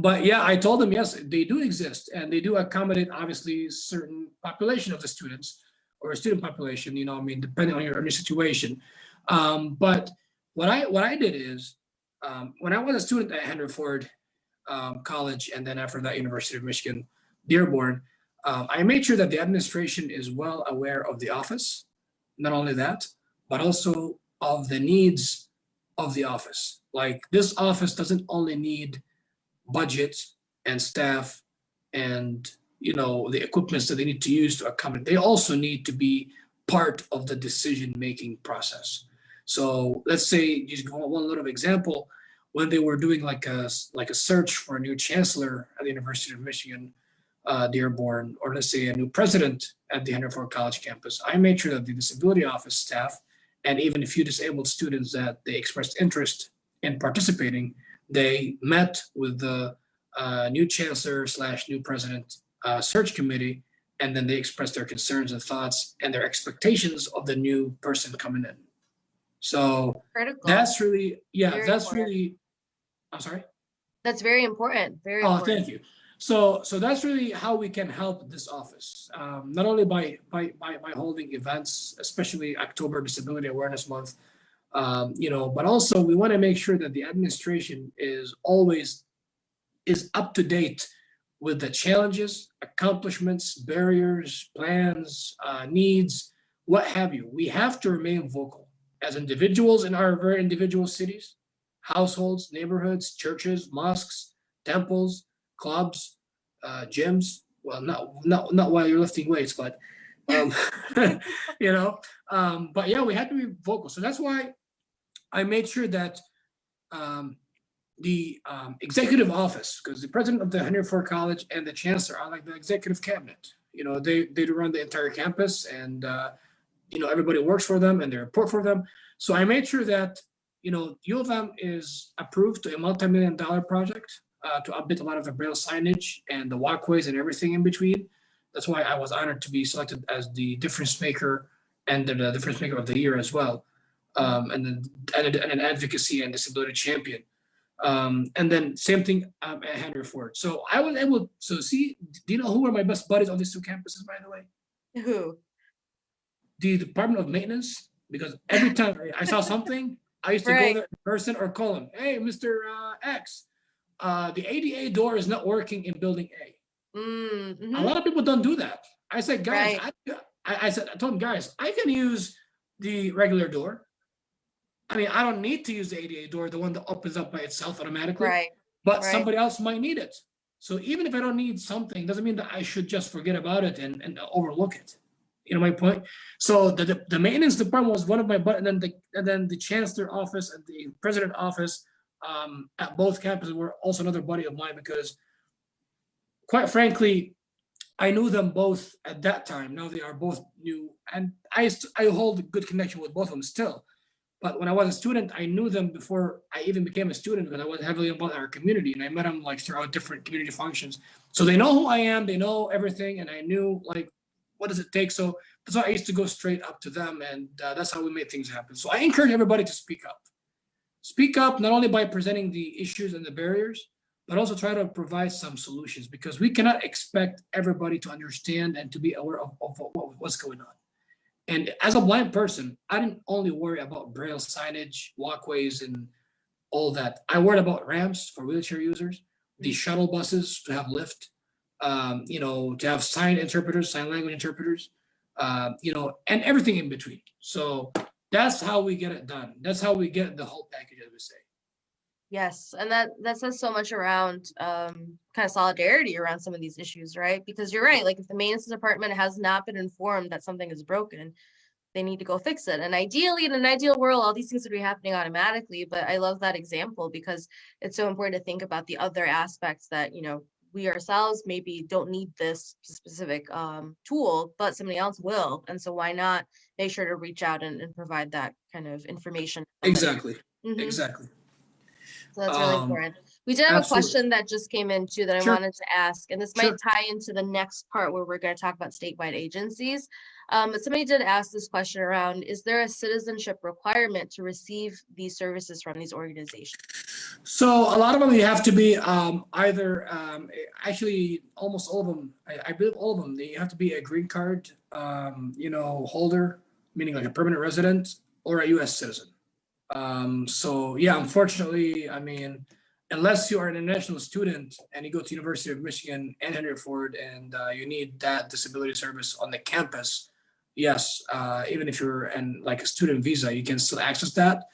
but yeah, I told them yes, they do exist, and they do accommodate obviously certain population of the students or student population. You know, I mean, depending on your, on your situation. Um, but what I what I did is um, when I was a student at Henry Ford um, College, and then after that, University of Michigan Dearborn, um, I made sure that the administration is well aware of the office. Not only that, but also of the needs of the office. Like this office doesn't only need budget and staff and you know the equipments that they need to use to accommodate. They also need to be part of the decision making process. So let's say just one little example. when they were doing like a, like a search for a new chancellor at the University of Michigan, uh, Dearborn, or let's say a new president at the Henry Ford College campus, I made sure that the disability office staff and even a few disabled students that they expressed interest in participating, they met with the uh, new chancellor slash new president uh, search committee, and then they expressed their concerns and thoughts and their expectations of the new person coming in. So Critical. that's really, yeah, Very that's important. really, I'm sorry. That's very important. Very Oh, important. thank you. So, so that's really how we can help this office, um, not only by, by, by, by holding events, especially October Disability Awareness Month, um, you know, but also we want to make sure that the administration is always is up to date with the challenges, accomplishments, barriers, plans, uh, needs, what have you. We have to remain vocal as individuals in our very individual cities, households, neighborhoods, churches, mosques, temples, clubs, uh, gyms. Well, not not not while you're lifting weights, but um, you know. Um, but yeah, we have to be vocal. So that's why I made sure that um, the um, executive office, because the president of the Henry Ford College and the chancellor are like the executive cabinet. You know, they they run the entire campus, and uh, you know everybody works for them and they report for them. So I made sure that you know U of M is approved to a multi-million dollar project uh, to update a lot of the braille signage and the walkways and everything in between. That's why I was honored to be selected as the difference maker and the, the difference maker of the year as well, um, and and, an- and an advocacy and disability champion. Um, and then same thing um, at Henry Ford. So I was able. So see, do you know who are my best buddies on these two campuses, by the way? Who? the Department of Maintenance because every time I saw something, I used to Right. go there in person or call him. Hey, Mr. Uh, X, uh, the ADA door is not working in Building A. Mm, A mhm. lot of people don't do that. I said, guys, Right. I, I, I said, I told them, guys, I can use the regular door. I mean, I don't need to use the ADA door, the one that opens up by itself automatically Right. but Right. somebody else might need it. So even if I don't need something, doesn't mean that I should just forget about it and, and overlook it. You know my point? So the, the, the maintenance department was one of my, but and then the, and then the chancellor office and the president office um, at both campuses were also another buddy of mine because quite frankly, I knew them both at that time. Now they are both new and I, I hold a good connection with both of them still. But when I was a student, I knew them before I even became a student because I was heavily involved in our community and I met them like throughout different community functions. So they know who I am, they know everything, and I knew like what does it take. So that's why I used to go straight up to them, and uh, that's how we made things happen. So I encourage everybody to speak up. Speak up not only by presenting the issues and the barriers, but also try to provide some solutions because we cannot expect everybody to understand and to be aware of, of what, what's going on. And as a blind person, I didn't only worry about braille signage, walkways, and all that. I worried about ramps for wheelchair users, the shuttle buses to have lift, um, you know, to have sign interpreters, sign language interpreters, uh, you know, and everything in between. So that's how we get it done. That's how we get the whole package, as we say. Yes, and that that says so much around um kind of solidarity around some of these issues, right? Because you're right, like if the maintenance department has not been informed that something is broken, they need to go fix it. And ideally, in an ideal world, all these things would be happening automatically. But I love that example because it's so important to think about the other aspects that, you know, we ourselves maybe don't need this specific um tool, but somebody else will. And so why not make sure to reach out and, and provide that kind of information? Exactly. Mhm. Exactly. So that's really Um, important. We did have a question that just came in too that I Sure. wanted to ask, and this might tie into the next part where we're going to talk about statewide agencies. Um, but somebody did ask this question around, is there a citizenship requirement to receive these services from these organizations? So a lot of them, you have to be um, either, um, actually, almost all of them, I, I believe all of them, they have to be a green card, um, you know, holder, meaning like a permanent resident or a U.S. citizen. Um, so yeah, unfortunately, I mean, unless you are an international student and you go to University of Michigan and Henry Ford and uh, you need that disability service on the campus, yes, uh, even if you're in like a student visa, you can still access that.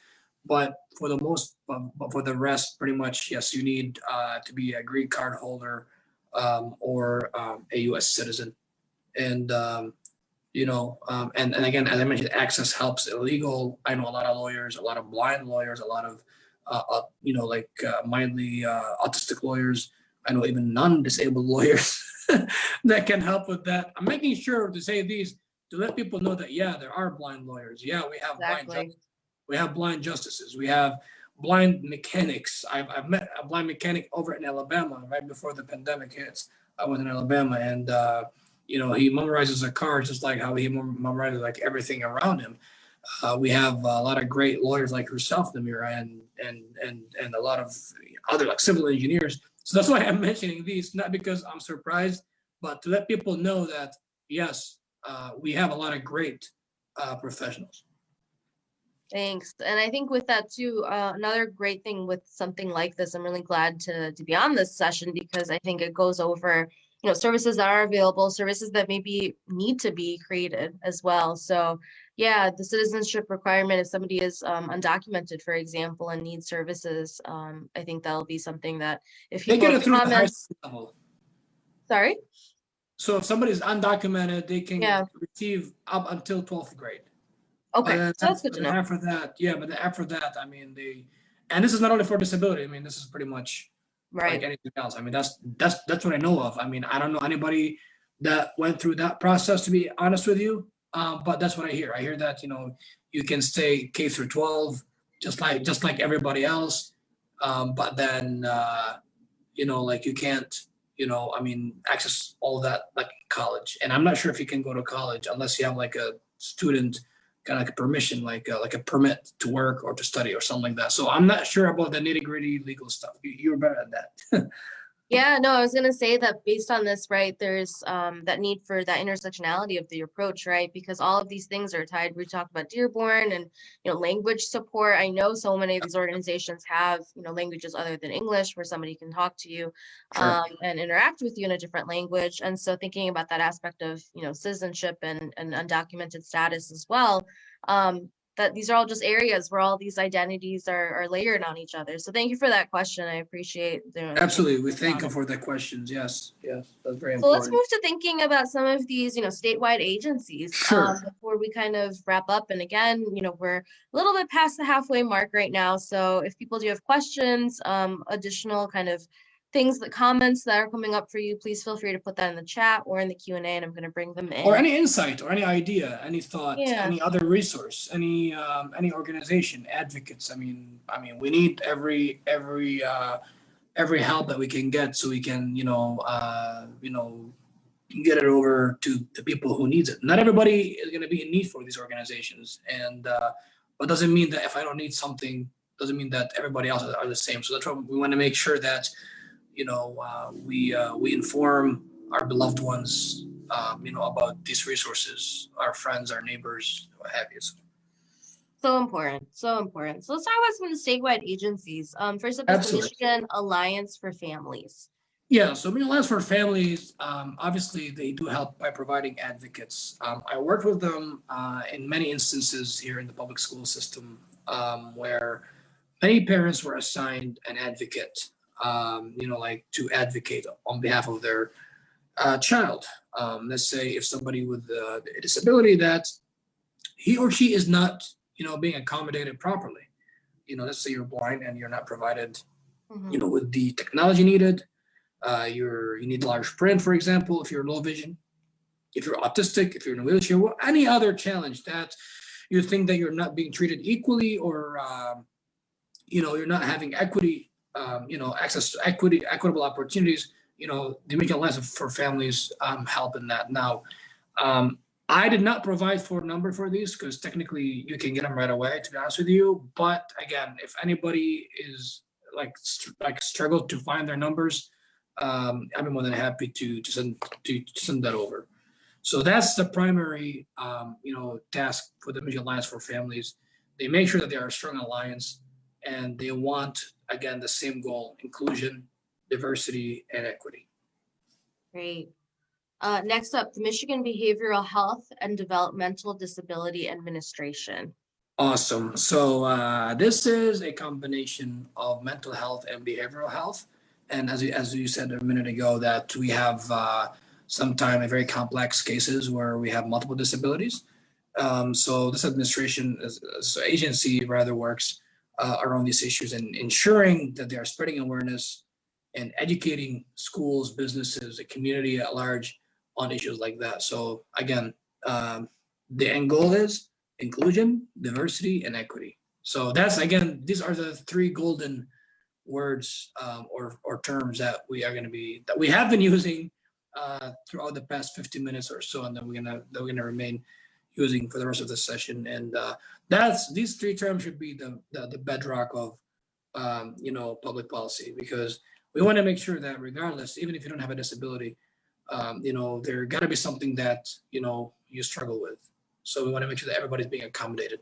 But for the most, but for the rest, pretty much, yes, you need uh, to be a green card holder um, or um, a U.S. citizen. And um, you know, um, and and again, as I mentioned, access helps illegal. I know a lot of lawyers, a lot of blind lawyers, a lot of uh, uh, you know, like uh, mildly uh, autistic lawyers. I know even non-disabled lawyers that can help with that. I'm making sure to say these to let people know that yeah, there are blind lawyers. Yeah, we have blind justices. We have blind justices. We have blind mechanics. I've, I've met a blind mechanic over in Alabama right before the pandemic hits. I was in Alabama and uh, you know he memorizes a car just like how he mem- memorizes like everything around him. Uh, we have a lot of great lawyers like yourself, Namira, and and and and a lot of other like civil engineers. So that's why I'm mentioning these, not because I'm surprised, but to let people know that yes, uh, we have a lot of great uh, professionals. Thanks. And I think with that too, uh, another great thing with something like this, I'm really glad to to be on this session because I think it goes over, you know, services that are available, services that maybe need to be created as well. So yeah, the citizenship requirement, if somebody is um, undocumented, for example, and needs services, um, I think that'll be something that if They people get it through the high level. sorry, So if somebody's undocumented, they can Yeah. receive up until 12th grade. okay, then so that's good to know. After that, yeah, but after that, I mean, they, and this is not only for disability, I mean, this is pretty much like anything else. I mean, that's, that's, that's what I know of. I mean, I don't know anybody that went through that process, to be honest with you. Um, but that's what I hear. I hear that, you know, you can stay K through 12, just like, just like everybody else. Um, but then, uh, you know, like you can't, you know, I mean, access all that like college. And I'm not sure if you can go to college unless you have like a student kind of like a permission, like a, like a permit to work or to study or something like that. So I'm not sure about the nitty gritty legal stuff. You're better at that. Yeah, no, I was gonna say that based on this, right, there's um that need for that intersectionality of the approach, right? Because all of these things are tied. We talked about Dearborn and you know language support. I know so many of these organizations have you know languages other than English where somebody can talk to you Sure. um and interact with you in a different language. And so thinking about that aspect of you know citizenship and and undocumented status as well. Um, that these are all just areas where all these identities are are layered on each other. So thank you for that question. I appreciate the Absolutely. We thank you for the questions. Yes, yes, that's very important. So let's move to thinking about some of these, you know, statewide agencies. Sure. um, Before we kind of wrap up, and again, you know, we're a little bit past the halfway mark right now. So if people do have questions, um, additional kind of things, that comments that are coming up for you, please feel free to put that in the chat or in the Q and A, and I'm going to bring them in. Or any insight or any idea, any thought, Yeah. any other resource, any, um, any organization, advocates. I mean, I mean, we need every, every, uh, every help that we can get so we can, you know, uh, you know, get it over to the people who needs it. Not everybody is gonna be in need for these organizations and, uh, but doesn't mean that if I don't need something, doesn't mean that everybody else are the same. So that's why we want to make sure that, you know, uh, we, uh, we inform our beloved ones, um, you know, about these resources, our friends, our neighbors, what have you. So, So important, so important. So let's talk about some of the statewide agencies. Um, first up is the Michigan Alliance for Families. Yeah, so Meal Alliance for Families, um, obviously they do help by providing advocates. Um, I worked with them uh, in many instances here in the public school system um, where many parents were assigned an advocate, um, you know, like to advocate on behalf of their uh, child. Um, let's say if somebody with a disability that he or she is not, you know, being accommodated properly. You know, let's say you're blind and you're not provided Mhm. you know, with the technology needed. Uh, you're you need large print, for example, if you're low vision. If you're autistic, if you're in a wheelchair, well, any other challenge that you think that you're not being treated equally, or um, you know, you're not having equity, um, you know, access to equity, equitable opportunities. You know, the Michigan Alliance for Families um, help in that. Now, um, I did not provide for a number for these because technically you can get them right away. To be honest with you, but again, if anybody is like like struggled to find their numbers, um, I'd be more than happy to to send to, to send that over. So that's the primary um, you know task for the Michigan Alliance for Families. They make sure that they are a strong alliance, and they want again the same goal: inclusion, diversity, and equity. Great. Uh, next up, the Michigan Behavioral Health and Developmental Disability Administration. Awesome. So uh, this is a combination of mental health and behavioral health. And as you, as you said a minute ago, that we have uh, sometimes very complex cases where we have multiple disabilities. Um, so this administration, is, this agency rather works uh, around these issues and ensuring that they are spreading awareness and educating schools, businesses, the community at large on issues like that. So again, um, the end goal is inclusion, diversity, and equity. So that's again, these are the three golden words um, or, or terms that we are going to be that we have been using uh, throughout the past 15 minutes or so, and then we're gonna that we're gonna remain using for the rest of the session. And uh, that's these three terms should be the the, the bedrock of um, you know public policy because we want to make sure that regardless, even if you don't have a disability, um, you know there got to be something that you know you struggle with. So we want to make sure that everybody's being accommodated.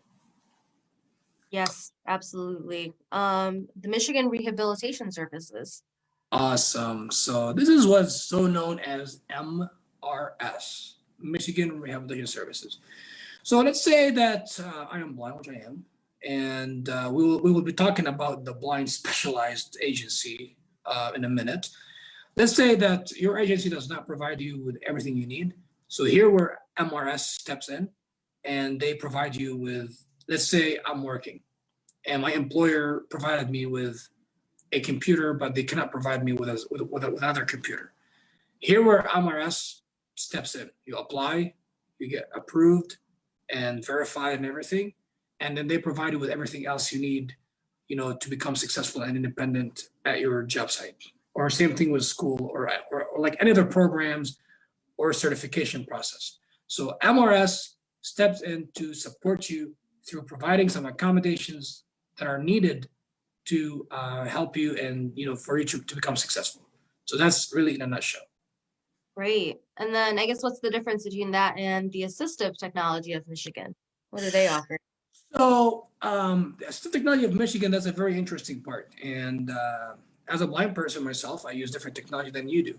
Yes, absolutely. Um, the Michigan Rehabilitation Services. Awesome. So this is what's so known as MRS, Michigan Rehabilitation Services. So let's say that uh, I am blind, which I am, and uh, we, will, we will be talking about the Blind Specialized Agency uh, in a minute. Let's say that your agency does not provide you with everything you need. So here where MRS steps in and they provide you with, let's say I'm working and my employer provided me with a computer, but they cannot provide me with, a, with, with, with another computer. Here where MRS steps in, you apply, you get approved and verified and everything, and then they provide you with everything else you need, you know, to become successful and independent at your job site. Or same thing with school or, or, or like any other programs or certification process. So MRS steps in to support you through providing some accommodations that are needed to uh, help you and you know for you to, to become successful. So that's really in a nutshell. Great. And then I guess what's the difference between that and the assistive technology of Michigan? What do they offer? So um, the assistive technology of Michigan, that's a very interesting part. And uh, as a blind person myself, I use different technology than you do,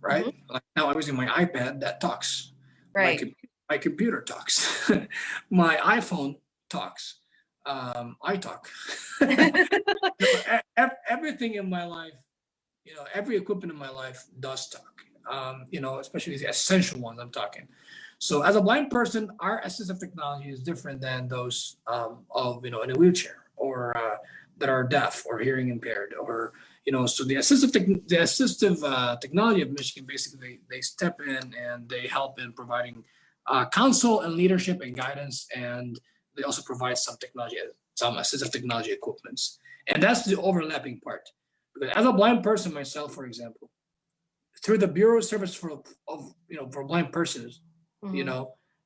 right? Mm -hmm. Like now I'm using my iPad that talks. Right. My, my computer talks. my iPhone talks um, I talk. everything in my life, you know, every equipment in my life does talk. Um, you know, especially the essential ones I'm talking. So as a blind person, our assistive technology is different than those um, of, you know, in a wheelchair or uh, that are deaf or hearing impaired or, you know, so the assistive, the assistive uh, technology of Michigan, basically they, they step in and they help in providing uh, counsel and leadership and guidance and they also provide some technology, some assistive technology equipments. And that's the overlapping part. Because as a blind person myself, for example, through the Bureau of Service for of you know for blind persons, mm -hmm. you mm-hmm. know,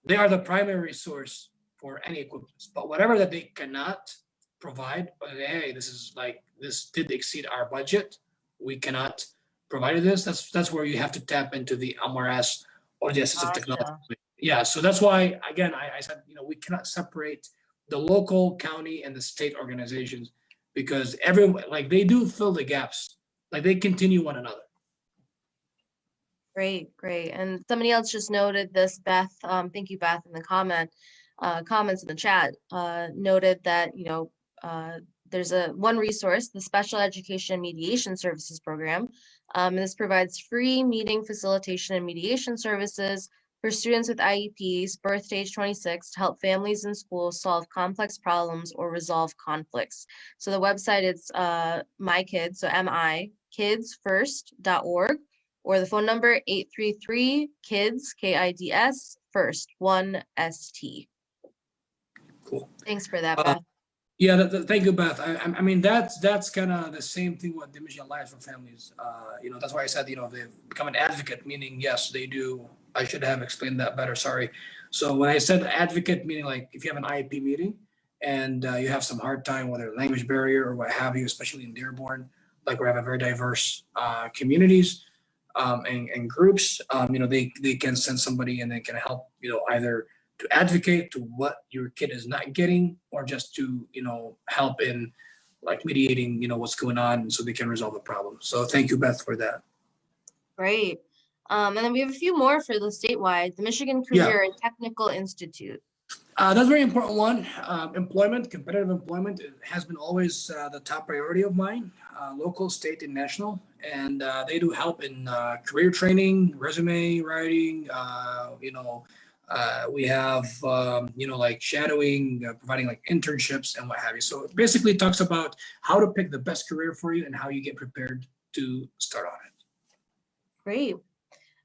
they are the primary source for any equipment. But whatever that they cannot provide, but hey, this is like this did exceed our budget. We cannot provide this. That's that's where you have to tap into the MRS or the assistive gotcha. technology yeah, so that's why, again, I, I said, you know, we cannot separate the local, county, and the state organizations because everyone, like they do fill the gaps, like they continue one another. Great, great. And somebody else just noted this, Beth, um, thank you, Beth, in the comment, uh, comments in the chat, uh, noted that, you know, uh, there's a one resource, the Special Education Mediation Services Program. Um, and this provides free meeting facilitation and mediation services for students with IEPs, birth to age 26, to help families and schools solve complex problems or resolve conflicts. So the website is uh, my kids, so mi kidsfirst.org, or the phone number 833 kids K-I-D-S first one ST. Cool. Thanks for that, uh, Beth. Yeah, that, that, thank you, Beth. I, I mean, that's that's kind of the same thing with the Michigan Alliance for Families. Uh, you know, that's why I said, you know, they've become an advocate, meaning yes, they do I should have explained that better, sorry. So when I said advocate, meaning like if you have an IEP meeting and uh, you have some hard time, whether language barrier or what have you, especially in Dearborn, like we have a very diverse uh, communities um, and, and, groups, um, you know, they, they can send somebody and they can help, you know, either to advocate to what your kid is not getting or just to, you know, help in like mediating, you know, what's going on so they can resolve the problem. So thank you, Beth, for that. Great. Um, and then we have a few more for the statewide, the Michigan Career yeah. and Technical Institute. Uh, that's a very important one. Uh, employment, competitive employment has been always uh, the top priority of mine, uh, local, state, and national. And uh, they do help in uh, career training, resume writing, you know, we have, um, you know, like shadowing, providing like internships and what have you. So it basically talks about how to pick the best career for you and how you get prepared to start on it. Great.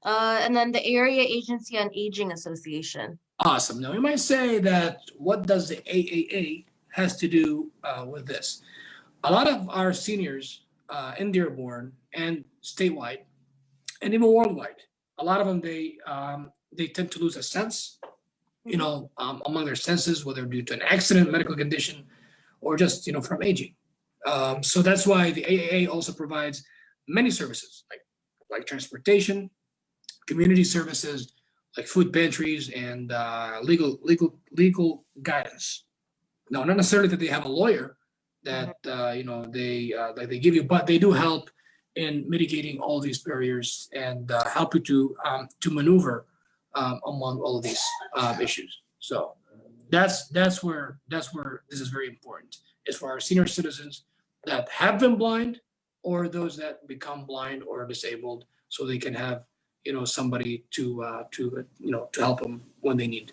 And then the Area Agency on Aging Association. Awesome. Now you might say that what does the AAA has to do uh, with this? A lot of our seniors uh, in Dearborn and statewide and even worldwide, a lot of them, they, um, they tend to lose a sense, you know, um, among their senses, whether due to an accident, medical condition, or just, you know, from aging. Um, so that's why the AAA also provides many services like, like transportation, community services, like food pantries and uh, legal, legal, legal guidance. Now, not necessarily that they have a lawyer that, uh, you know, they, uh, that they give you, but they do help in mitigating all these barriers and uh, help you to, um, to maneuver um, among all of these um, issues. So that's, that's where, that's where this is very important, is for our senior citizens that have been blind or those that become blind or disabled, so they can have, you know, somebody to, uh, to, you know, to help them when they need.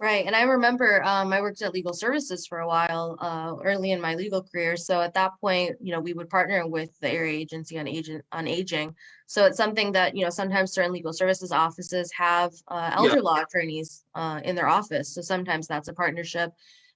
Right. And I remember um, I worked at legal services for a while uh, early in my legal career. So at that point, you know, we would partner with the area agency on agent on aging. So it's something that, you know, sometimes certain legal services offices have uh, elder Yeah. law attorneys uh, in their office. So sometimes that's a partnership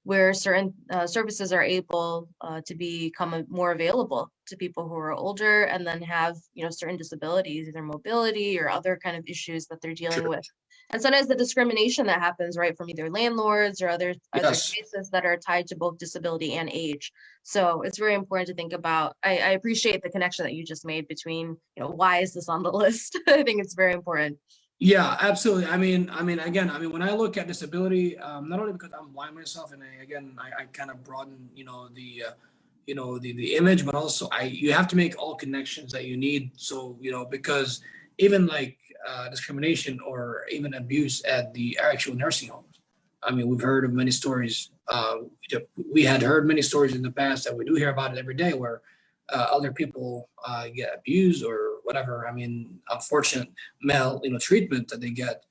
where certain uh, services are able uh, to become more available to people who are older and then have, you know, certain disabilities, either mobility or other kind of issues that they're dealing Sure. with. And sometimes the discrimination that happens, right, from either landlords or other, other cases that are tied to both disability and age. So it's very important to think about. I, I appreciate the connection that you just made between, you know, why is this on the list? I think it's very important. Yeah, absolutely. I mean, I mean, again, I mean, when I look at disability, um, not only because I'm blind myself, and I, again, I, I kind of broaden, you know, the, uh, you know, the the image, but also I you have to make all connections that you need. So you know, because even like uh, discrimination or even abuse at the actual nursing homes. I mean, we've heard of many stories. Uh, we had heard many stories in the past that we do hear about it every day, where uh, other people uh, get abused or whatever. I mean, unfortunate male, you know, treatment that they get,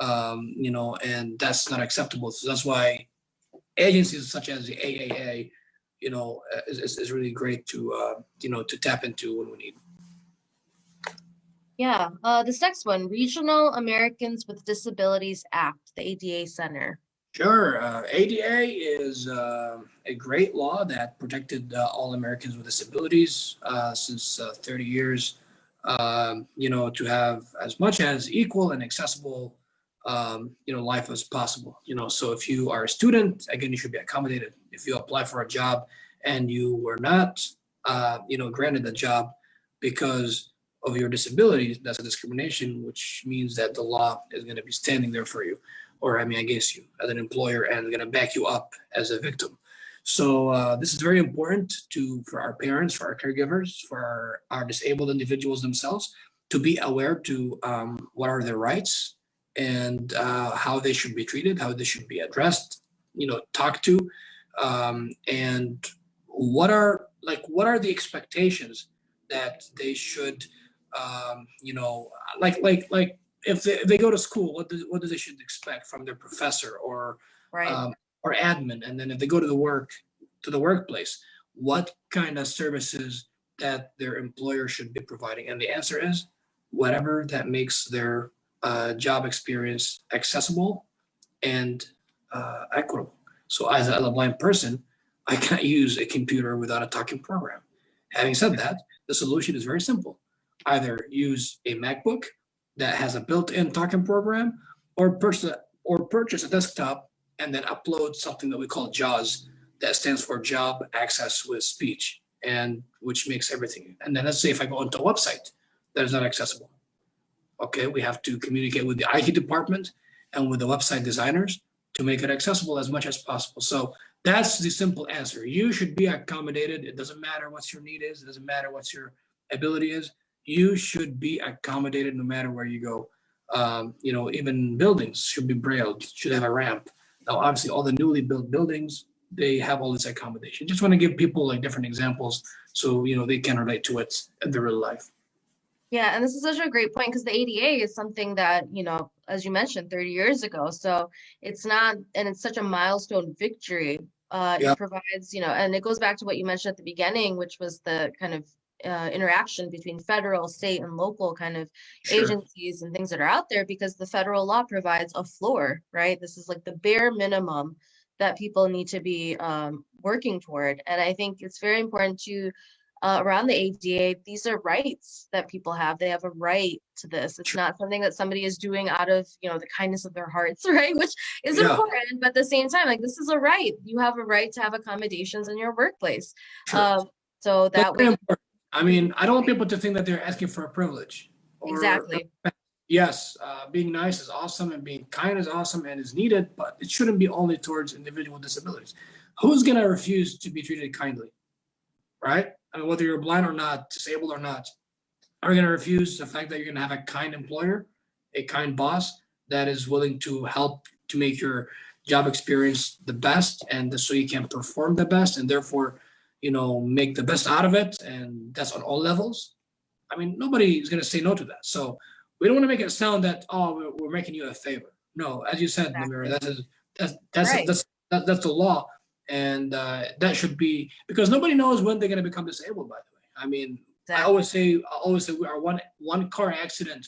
um, you know, and that's not acceptable. So that's why agencies such as the AAA, you know, uh, is, is, is really great to, uh, you know, to tap into when we need. Yeah, uh, this next one, Regional Americans with Disabilities Act, the ADA Center. Sure. Uh, ADA is uh, a great law that protected uh, all Americans with disabilities uh, since uh, 30 years. Um, you know, to have as much as equal and accessible, um, you know, life as possible. You know, so if you are a student, again, you should be accommodated. If you apply for a job and you were not, uh, you know, granted the job because of your disability, that's a discrimination, which means that the law is going to be standing there for you or I mean against you as an employer and going to back you up as a victim. So uh, this is very important to for our parents, for our caregivers, for our, our disabled individuals themselves to be aware to um, what are their rights and uh, how they should be treated, how they should be addressed, you know, talked to, um, and what are like what are the expectations that they should, um, you know, like like like if they, if they go to school, what do, what do they should expect from their professor or Right. um, or admin? And then if they go to the work to the workplace, what kind of services that their employer should be providing? And the answer is whatever that makes their uh, job experience accessible and uh, equitable. So as a, as a blind person, I can't use a computer without a talking program. Having said that, the solution is very simple. Either use a MacBook that has a built-in talking program or purchase or purchase a desktop and then upload something that we call JAWS that stands for job access with speech and which makes everything. And then let's say if I go onto a website that is not accessible. Okay we have to communicate with the IT department and with the website designers to make it accessible as much as possible. So that's the simple answer. You should be accommodated. It doesn't matter what your need is. It doesn't matter what your ability is you should be accommodated no matter where you go. Um, you know, even buildings should be braille, should have a ramp. Now, obviously, all the newly built buildings, they have all this accommodation. Just want to give people like different examples so, you know, they can relate to it in their real life. Yeah, and this is such a great point because the ADA is something that, you know, as you mentioned, 30 years ago. So it's not, and it's such a milestone victory. Uh, Yeah. It provides, you know, and it goes back to what you mentioned at the beginning, which was the kind of uh, interaction between federal, state, and local kind of Sure. agencies and things that are out there because the federal law provides a floor, right? This is like the bare minimum that people need to be um, working toward. And I think it's very important to uh, around the ADA, these are rights that people have. They have a right to this. It's not something that somebody is doing out of, you know, the kindness of their hearts, right? Which is Yeah. important, but at the same time, like this is a right. You have a right to have accommodations in your workplace. Sure. Um, so that very way, important. I mean, I don't want people to think that they're asking for a privilege. exactly. Yes, uh, being nice is awesome and being kind is awesome and is needed, but it shouldn't be only towards individual disabilities. Who's gonna refuse to be treated kindly? Right? I mean, whether you're blind or not, disabled or not, are you gonna refuse the fact that you're gonna have a kind employer, a kind boss that is willing to help to make your job experience the best and so you can perform the best and therefore, you know, make the best out of it and that's on all levels? I mean, nobody is gonna say no to that. So we don't want to make it sound that oh we're, we're making you a favor. No, as you said, Exactly. Namira, that's a, that's that's Right. that's that, that's the law, and uh, that should be because nobody knows when they're going to become disabled. By the way, I mean, I always say I always say we are one one car accident,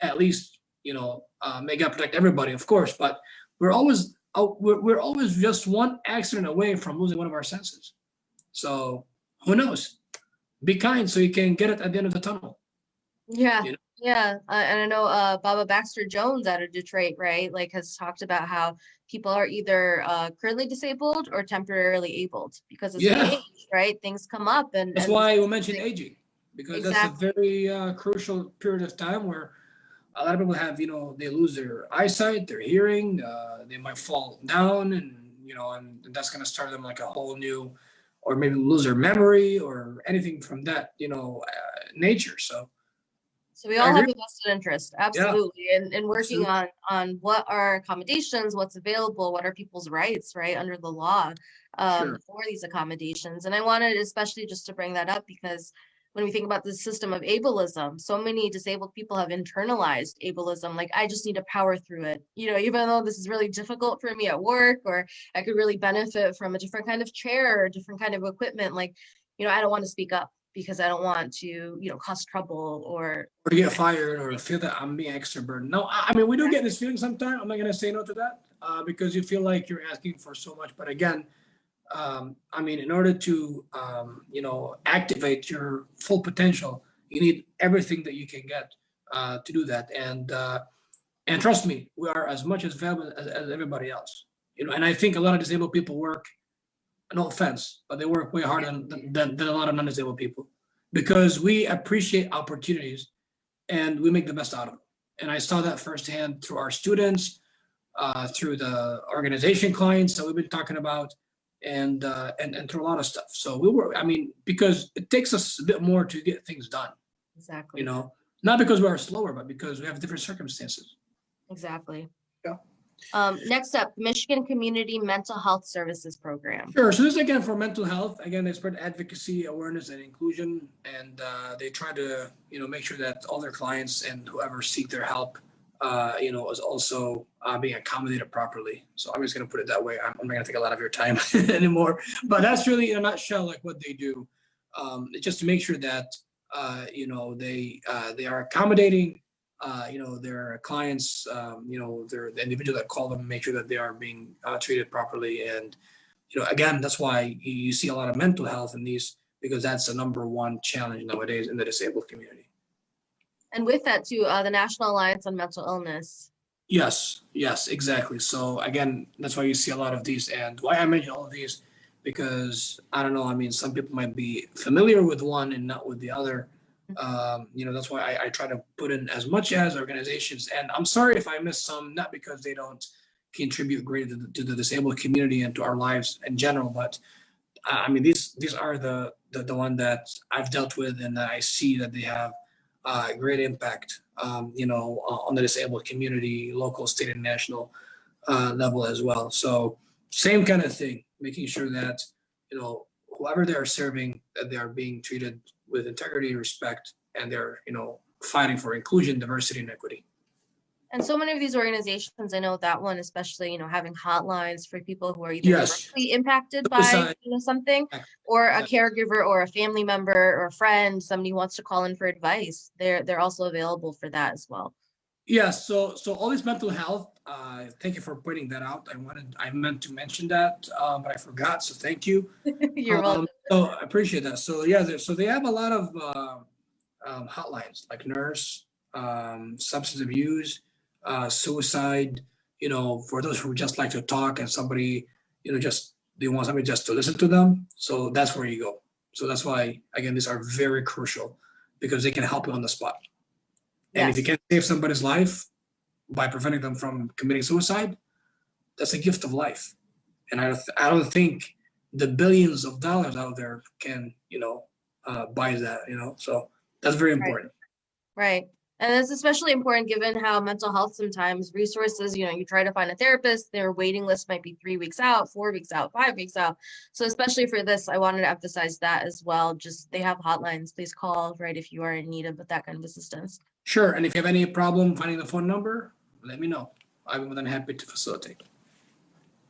at least you know, uh, may God protect everybody, of course, but we're always uh, we're, we're always just one accident away from losing one of our senses. So who knows? Be kind so you can get it at the end of the tunnel. Yeah, you know? yeah, uh, and I know uh, Baba Baxter Jones out of Detroit, right? Like has talked about how people are either uh, currently disabled or temporarily abled because as Yeah. age, right? Things come up, and That's and why we mentioned aging, because that's a very uh, crucial period of time where a lot of people have, you know, they lose their eyesight, their hearing, uh, they might fall down, and you know, and that's going to start them like a whole new, or maybe lose their memory or anything from that, you know, uh, nature. So So we all have a vested interest, absolutely, and and working Absolutely. on on what are accommodations, what's available, what are people's rights, right, under the law, um, Sure. for these accommodations. And I wanted especially just to bring that up because when we think about the system of ableism, so many disabled people have internalized ableism. Like I just need to power through it, you know, even though this is really difficult for me at work, or I could really benefit from a different kind of chair, or different kind of equipment. Like, you know, I don't want to speak up because I don't want to, you know, cause trouble or or get fired or feel that I'm being extra burden. No, I, mean, we do get this feeling sometimes. I'm not going to say no to that uh, because you feel like you're asking for so much. But again, um, I mean, in order to, um, you know, activate your full potential, you need everything that you can get uh, to do that. And, uh, and trust me, we are as much as valuable as, as everybody else. You know, and I think a lot of disabled people work, no offense, but they work way harder than, than, than a lot of non-disabled people because we appreciate opportunities and we make the best out of them. And I saw that firsthand through our students, uh, through the organization clients that we've been talking about, and uh, and and through a lot of stuff. So we were, I mean, because it takes us a bit more to get things done. exactly. You know, not because we are slower, but because we have different circumstances. Exactly. Yeah. Um, next up, Michigan Community Mental Health Services Program. Sure. So this is again for mental health. Again, they spread advocacy, awareness, and inclusion, and uh, they try to you know make sure that all their clients and whoever seek their help, uh, you know, is also uh, being accommodated properly. So I'm just gonna put it that way. I'm, I'm not gonna take a lot of your time anymore, but that's really in a nutshell like what they do. Um, just to make sure that uh, you know they uh, they are accommodating. Uh, you know their clients, um, you know their the individual that call them, make sure that they are being uh, treated properly and you know, again, that's why you, you see a lot of mental health in these because that's the number one challenge nowadays in the disabled community. And with that too, uh, the National Alliance on Mental Illness. Yes, yes, exactly. So again, that's why you see a lot of these. And why I mention all of these, because I don't know. I mean, some people might be familiar with one and not with the other. Um, you know, that's why I, I try to put in as much as organizations. And I'm sorry if I miss some, not because they don't contribute greatly to the, to the disabled community and to our lives in general, but uh, I mean, these these are the, the the one that I've dealt with, and that I see that they have uh, great impact, um, you know, uh, on the disabled community, local, state, and national uh, level as well. So same kind of thing, making sure that you know whoever they are serving, that they are being treated with integrity, respect, and they're, you know, fighting for inclusion, diversity, and equity. And so many of these organizations, I know that one especially, you know, having hotlines for people who are either Yes. directly impacted by, you know, something, or a caregiver or a family member or a friend, somebody who wants to call in for advice. They're, they're also available for that as well. Yes, so so all this mental health, uh, thank you for pointing that out. I wanted, I meant to mention that, um, but I forgot, so thank you. You're welcome. Um, So I appreciate that. So yeah, so they have a lot of uh, um, hotlines like nurse, um, substance abuse, uh, suicide. You know, for those who just like to talk and somebody, you know, just they want somebody just to listen to them. So that's where you go. So that's why again, these are very crucial because they can help you on the spot. And if you can save somebody's life by preventing them from committing suicide, that's a gift of life. And I, I don't think the billions of dollars out there can, you know, uh, buy that, you know, so that's very important. Right. And it's especially important given how mental health sometimes resources, you know, you try to find a therapist, their waiting list might be three weeks out, four weeks out, five weeks out. So especially for this, I wanted to emphasize that as well. Just they have hotlines. Please call, right, if you are in need of that kind of assistance. Sure. And if you have any problem finding the phone number, let me know. I'm more than happy to facilitate.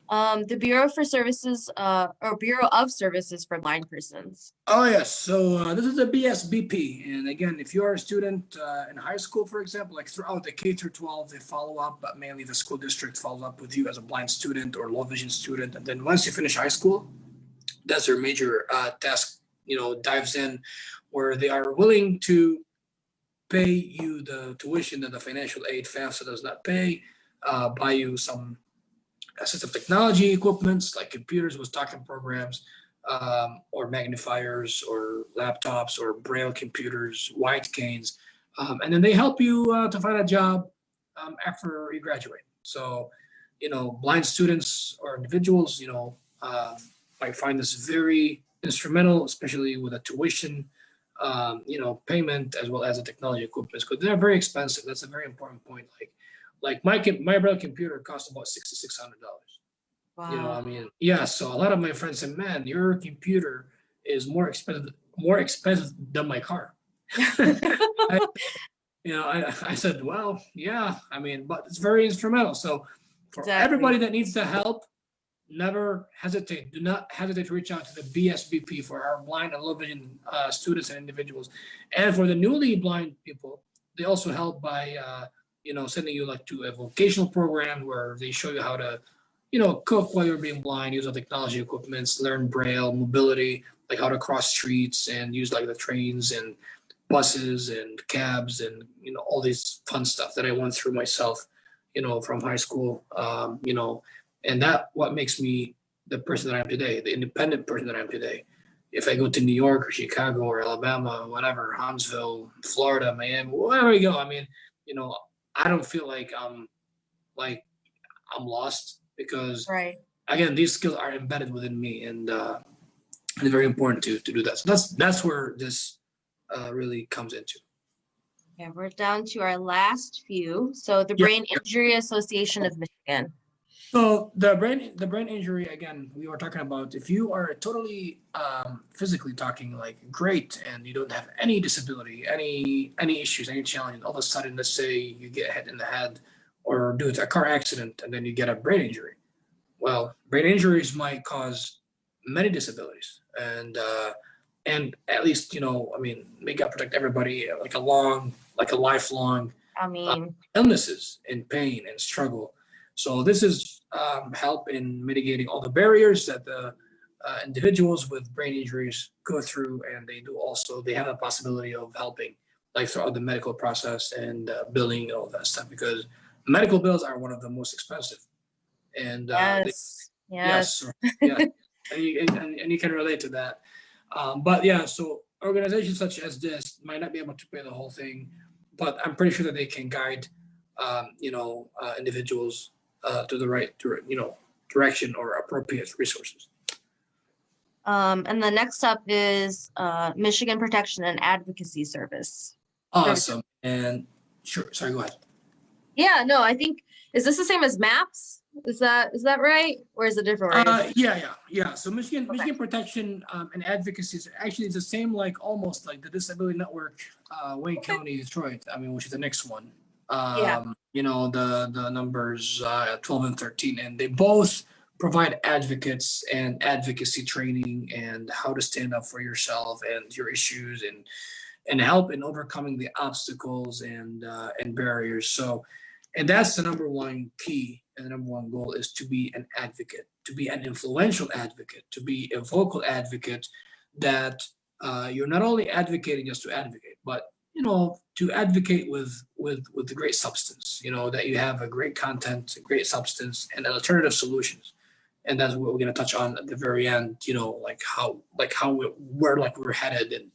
Um, the Bureau for Services, uh, or Bureau of Services for Blind Persons. Oh, yes. So uh, this is the BSBP. And again, if you are a student uh, in high school, for example, like throughout the K through 12, they follow up, but mainly the school district follows up with you as a blind student or low vision student. And then once you finish high school, that's their major uh, task, you know, dives in where they are willing to pay you the tuition that the financial aid FAFSA does not pay, uh, buy you some assistive technology equipments like computers with talking programs, um, or magnifiers or laptops or braille computers, white canes. Um, and then they help you uh, to find a job um, after you graduate. So, you know, blind students or individuals, you know, um, might find this very instrumental, especially with a tuition, um, you know, payment as well as the technology equipment because they're very expensive. That's a very important point. Like, like my my braille computer cost about sixty six hundred dollars. Wow. You know, I mean, yeah. So a lot of my friends said, "Man, your computer is more expensive, more expensive than my car." I, you know, I, I said, "Well, yeah. I mean, but it's very instrumental." So for Exactly. everybody that needs the help, never hesitate. Do not hesitate to reach out to the BSBP for our blind and low vision uh, students and individuals, and for the newly blind people, they also help by uh, you know sending you like to a vocational program where they show you how to you know, cook while you're being blind, use the technology equipments, learn braille, mobility, like how to cross streets and use like the trains and buses and cabs and you know all these fun stuff that I went through myself, you know, from high school. Um, you know, and that what makes me the person that I am today, the independent person that I am today. If I go to New York or Chicago or Alabama, or whatever, Huntsville, Florida, Miami, wherever I go, I mean, you know, I don't feel like I'm like I'm lost because Right. again these skills are embedded within me and uh it's very important to to do that so that's that's where this uh really comes into Yeah, we're down to our last few. So the Yeah. Brain Injury Association of Michigan. So the brain the brain injury again we were talking about if you are totally um physically talking like great and you don't have any disability any any issues any challenge all of a sudden let's say you get hit in the head or due to a car accident and then you get a brain injury well brain injuries might cause many disabilities and uh and at least you know i mean make God protect everybody uh, like a long like a lifelong I mean, illnesses and pain and struggle. So this is um, help in mitigating all the barriers that the uh, individuals with brain injuries go through, and they do also they have a possibility of helping, like throughout the medical process and uh, billing and all that stuff, because medical bills are one of the most expensive. And uh, they- yes, yes. Yes, yeah, and you, and, and you can relate to that. Um, but yeah, so organizations such as this might not be able to pay the whole thing, but I'm pretty sure that they can guide, um, you know, uh, individuals uh, to the right, you know, direction or appropriate resources. Um, and the next up is uh, Michigan Protection and Advocacy Service. Awesome. And sure, sorry, go ahead. Yeah, no, I think, is this the same as MAPS? Is that, is that right? Or is it different? Uh, yeah, yeah, yeah. So Michigan, Okay. Michigan Protection um, and Advocacy is actually the same, like almost like the Disability Network, uh, Wayne Okay. County, Detroit. I mean, which is the next one. Yeah. Um, you know, the the numbers uh, 12 and 13, and they both provide advocates and advocacy training and how to stand up for yourself and your issues and and help in overcoming the obstacles and uh, and barriers. So, and that's the number one key and the number one goal is to be an advocate, to be an influential advocate, to be a vocal advocate. That uh, you're not only advocating just to advocate, but you know to advocate with with with the great substance. You know that you have a great content, a great substance, and alternative solutions. And that's what we're going to touch on at the very end. You know, like how like how we, where like we're headed and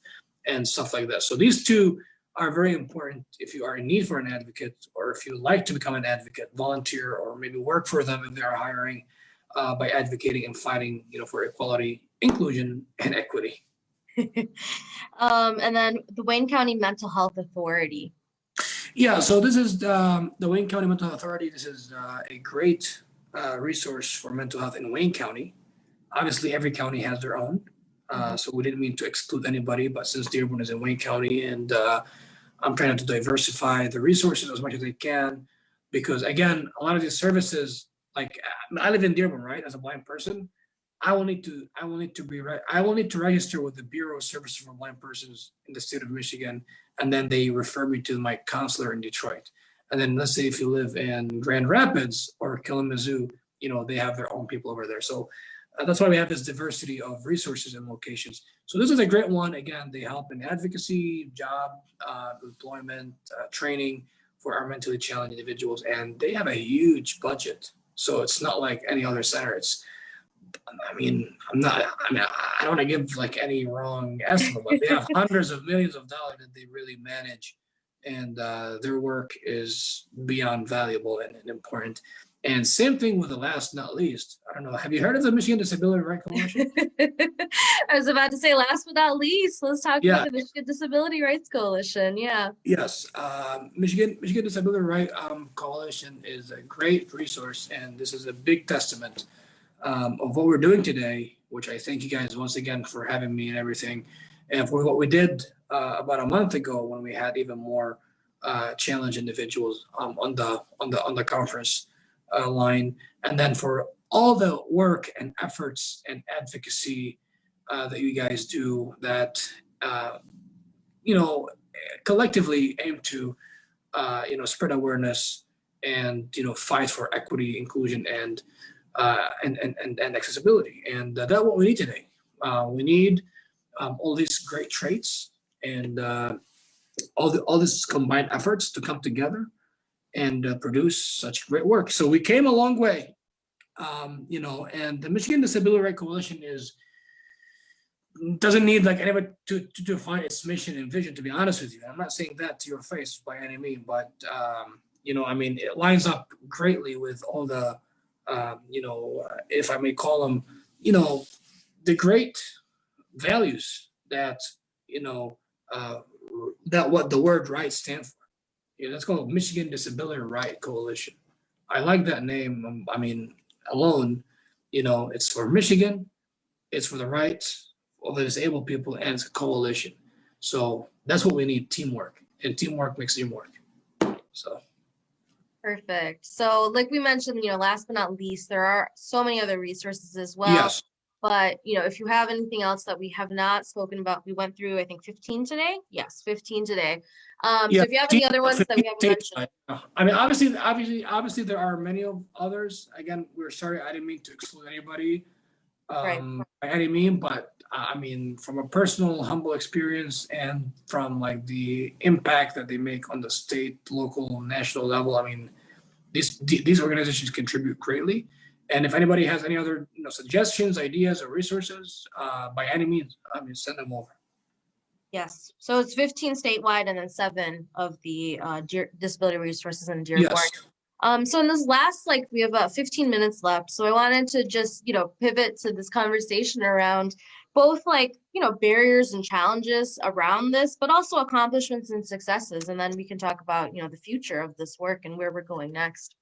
and stuff like that. So these two are very important if you are in need for an advocate or if you like to become an advocate, volunteer, or maybe work for them if they are hiring uh, by advocating and fighting, you know, for equality, inclusion, and equity. Um, and then the Wayne County Mental Health Authority. Yeah, so this is um, the Wayne County Mental Health Authority. This is uh, a great uh, resource for mental health in Wayne County. Obviously, every county has their own. Uh, so we didn't mean to exclude anybody, but since Dearborn is in Wayne County and uh, I'm trying to diversify the resources as much as I can, because again, a lot of these services, like I live in Dearborn, right, as a blind person, I will need to, I will need to be, I will need to register with the Bureau of Services for Blind Persons in the state of Michigan, and then they refer me to my counselor in Detroit. And then let's say if you live in Grand Rapids or Kalamazoo, you know, they have their own people over there. So uh, that's why we have this diversity of resources and locations. So this is a great one. Again, they help in advocacy, job, uh, employment, uh, training for our mentally challenged individuals, and they have a huge budget. So it's not like any other center. It's, I mean, I'm not. I mean, I don't want to give like any wrong estimate, but they have hundreds of millions of dollars that they really manage, and uh, their work is beyond valuable and, and important. And same thing with the last not least. I don't know. Have you heard of the Michigan Disability Rights Coalition? I was about to say, last but not least, let's talk Yeah. about the Michigan Disability Rights Coalition. Yeah. Yes, um, Michigan Michigan Disability Rights um, Coalition is a great resource, and this is a big testament um, of what we're doing today. Which I thank you guys once again for having me and everything, and for what we did uh, about a month ago when we had even more uh, challenged individuals um, on the on the on the conference uh, line, and then for all the work and efforts and advocacy uh, that you guys do that uh, you know collectively aim to uh, you know spread awareness and you know fight for equity inclusion and uh, and, and and accessibility. And uh, that's what we need today. Uh, we need um, all these great traits and uh, all the all these combined efforts to come together and uh, produce such great work. So we came a long way um, you know and the michigan disability Rights coalition is doesn't need like anybody to, to define its mission and vision, to be honest with you. I'm not saying that to your face by any means, but, um, you know, I mean, it lines up greatly with all the, um, you know, uh, if I may call them, you know, the great values that, you know, uh, that what the word right stand for. You know, that's called Michigan Disability Right Coalition. I like that name. um, I mean, alone, you know, it's for Michigan, it's for the rights of the disabled people, and it's a coalition. So that's what we need, teamwork, and teamwork makes teamwork. So, Perfect. So like we mentioned, you know, last but not least, there are so many other resources as well. yes, But, you know, if you have anything else that we have not spoken about, we went through, I think, 15 today. Yes, 15 today. Um, so if you have any other ones that we haven't mentioned. I mean, obviously, obviously, obviously, there are many of others. Again, we're sorry, I didn't mean to exclude anybody Right. um, by any mean, but uh, I mean, from a personal, humble experience and from like the impact that they make on the state, local, national level, I mean, these these organizations contribute greatly. And if anybody has any other you know suggestions, ideas, or resources, uh, by any means, I mean, send them over. yes. So it's 15 statewide and then seven of the uh, disability resources in Dearborn. Yes. Um, so in this last, like, we have about 15 minutes left. So I wanted to just, you know, pivot to this conversation around both like, you know, barriers and challenges around this, but also accomplishments and successes. And then we can talk about, you know, the future of this work and where we're going next.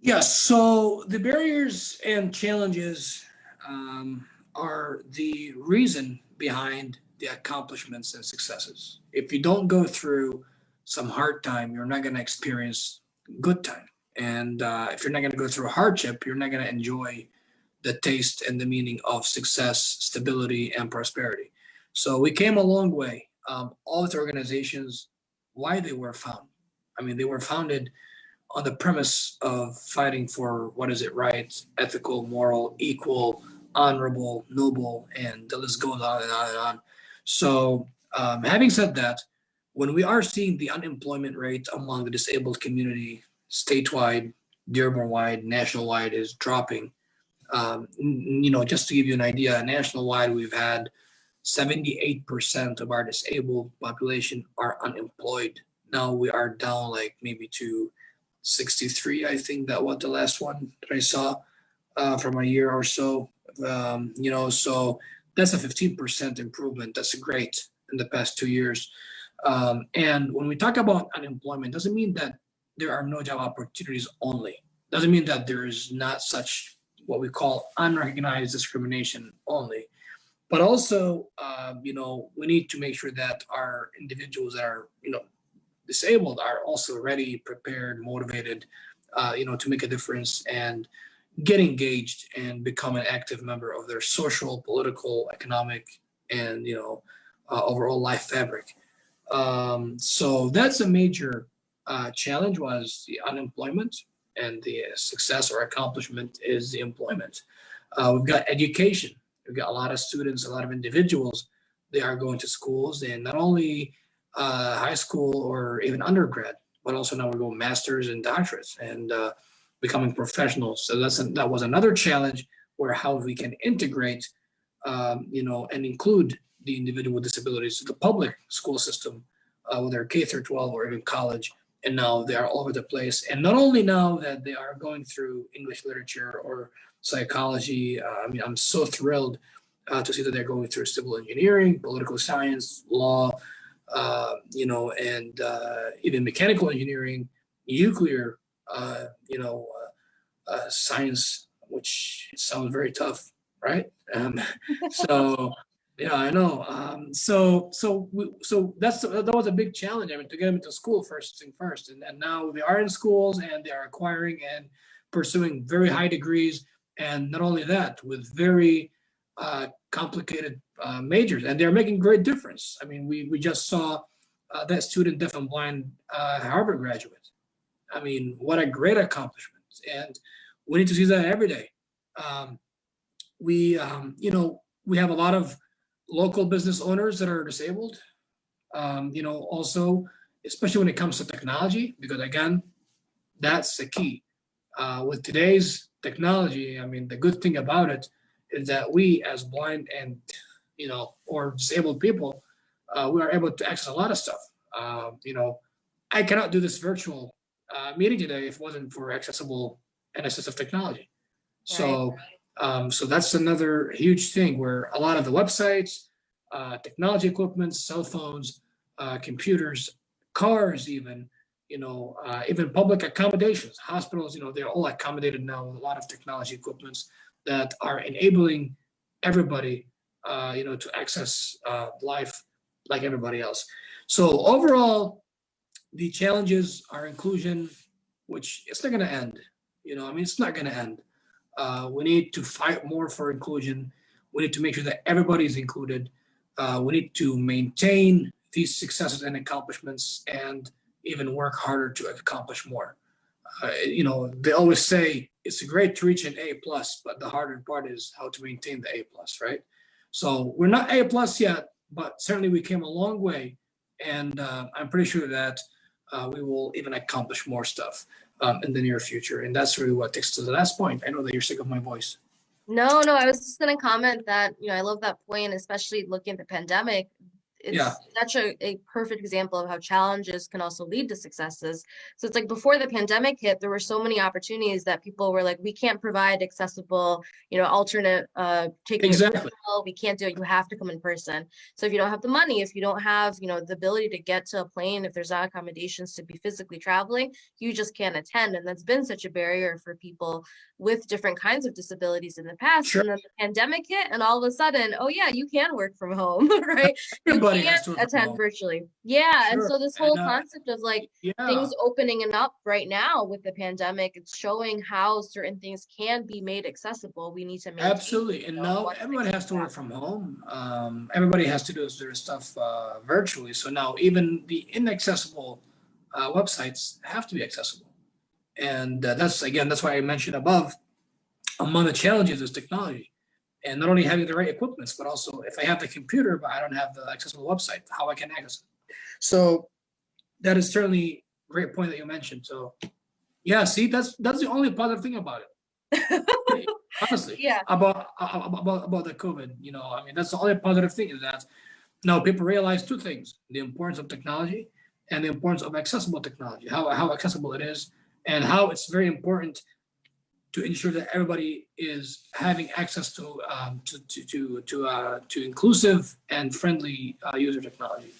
Yes, so the barriers and challenges um, are the reason behind the accomplishments and successes. If you don't go through some hard time, you're not going to experience good time. And uh, if you're not going to go through a hardship, you're not going to enjoy the taste and the meaning of success, stability, and prosperity. So we came a long way. Um, all the organizations, why they were found. I mean, they were founded on the premise of fighting for what is it right, ethical, moral, equal, honorable, noble, and the list goes on and on and on. So um, having said that, when we are seeing the unemployment rate among the disabled community statewide, Dearborn-wide, national-wide is dropping, um, you know, just to give you an idea, national-wide, we've had 78% of our disabled population are unemployed. Now we are down like maybe to 63, I think that was the last one that I saw uh, from a year or so. Um, you know, so that's a 15% improvement. That's great in the past two years. Um, and when we talk about unemployment, doesn't mean that there are no job opportunities only. Doesn't mean that there is not such what we call unrecognized discrimination only. But also, uh, you know, we need to make sure that our individuals that are, you know, disabled are also ready, prepared, motivated, uh, you know, to make a difference and get engaged and become an active member of their social, political, economic, and you know, uh, overall life fabric. Um, so that's a major uh, challenge was the unemployment and the success or accomplishment is the employment. Uh, we've got education. We've got a lot of students, a lot of individuals. They are going to schools and not only uh, high school or even undergrad, but also now we're going masters and doctorates and uh, becoming professionals. So that's that was another challenge where how we can integrate, um, you know, and include the individual with disabilities to the public school system, uh, whether K through 12 or even college. And now they are all over the place. And not only now that they are going through English literature or psychology, uh, I mean, I'm so thrilled uh, to see that they're going through civil engineering, political science, law, uh, you know, and uh, even mechanical engineering, nuclear, uh, you know, uh, science, which sounds very tough, right? Um, so, yeah, I know. Um, so, so, we, so that's that was a big challenge. I mean, to get them into school first thing first, and, and now they are in schools and they are acquiring and pursuing very high degrees, and not only that, with very uh, complicated uh, majors, and they're making great difference. I mean, we we just saw uh, that student deaf and blind uh, Harvard graduate. I mean, what a great accomplishment, and we need to see that every day. Um, we, um, you know, we have a lot of local business owners that are disabled. Um, you know, also, especially when it comes to technology, because again, that's the key. Uh, with today's technology, I mean, the good thing about it is that we as blind and, you know, or disabled people, uh, we are able to access a lot of stuff. Uh, you know, I cannot do this virtual uh, meeting today if it wasn't for accessible and assistive technology. So, um, so that's another huge thing where a lot of the websites, uh, technology equipment, cell phones, uh, computers, cars even, you know, uh, even public accommodations, hospitals, you know, they're all accommodated now with a lot of technology equipments that are enabling everybody, uh, you know, to access uh, life like everybody else. So overall, the challenges are inclusion, which it's not going to end. You know, I mean, it's not going to end. Uh, we need to fight more for inclusion. We need to make sure that everybody is included. Uh, we need to maintain these successes and accomplishments and even work harder to accomplish more. Uh, you know, they always say it's great to reach an A plus, but the harder part is how to maintain the A plus, right? So we're not A plus yet, but certainly we came a long way. And uh, I'm pretty sure that uh, we will even accomplish more stuff um, in the near future. And that's really what takes to the last point. I know that you're sick of my voice. No, no, I was just going to comment that, you know, I love that point, especially looking at the pandemic. It's Yeah. such a, a perfect example of how challenges can also lead to successes. So it's like before the pandemic hit, there were so many opportunities that people were like, we can't provide accessible, you know, alternate uh taking Exactly. we can't do it, you have to come in person. So if you don't have the money, if you don't have, you know, the ability to get to a plane, if there's not accommodations to be physically traveling, you just can't attend. And that's been such a barrier for people with different kinds of disabilities in the past. Sure. And then the pandemic hit and all of a sudden, oh yeah, you can work from home, right? Everybody has to attend virtually. Yeah. And so this And, whole uh, concept of like Yeah. things opening and up right now with the pandemic, it's showing how certain things can be made accessible. We need to maintain, Absolutely, you and know, now everyone has to work from home. Um, everybody has to do their stuff uh, virtually. So now even the inaccessible uh, websites have to be accessible, and uh, that's again that's why I mentioned above. Among the challenges is technology, and not only having the right equipments, but also if I have the computer but I don't have the accessible website, how I can access it. So that is certainly a great point that you mentioned. So yeah, see, that's that's the only positive thing about it. Honestly Yeah. about about about about the COVID. You know, I mean, that's the only positive thing is that now people realize two things: the importance of technology and the importance of accessible technology. How how accessible it is, and how it's very important to ensure that everybody is having access to um, to to to to, uh, to inclusive and friendly uh, user technology.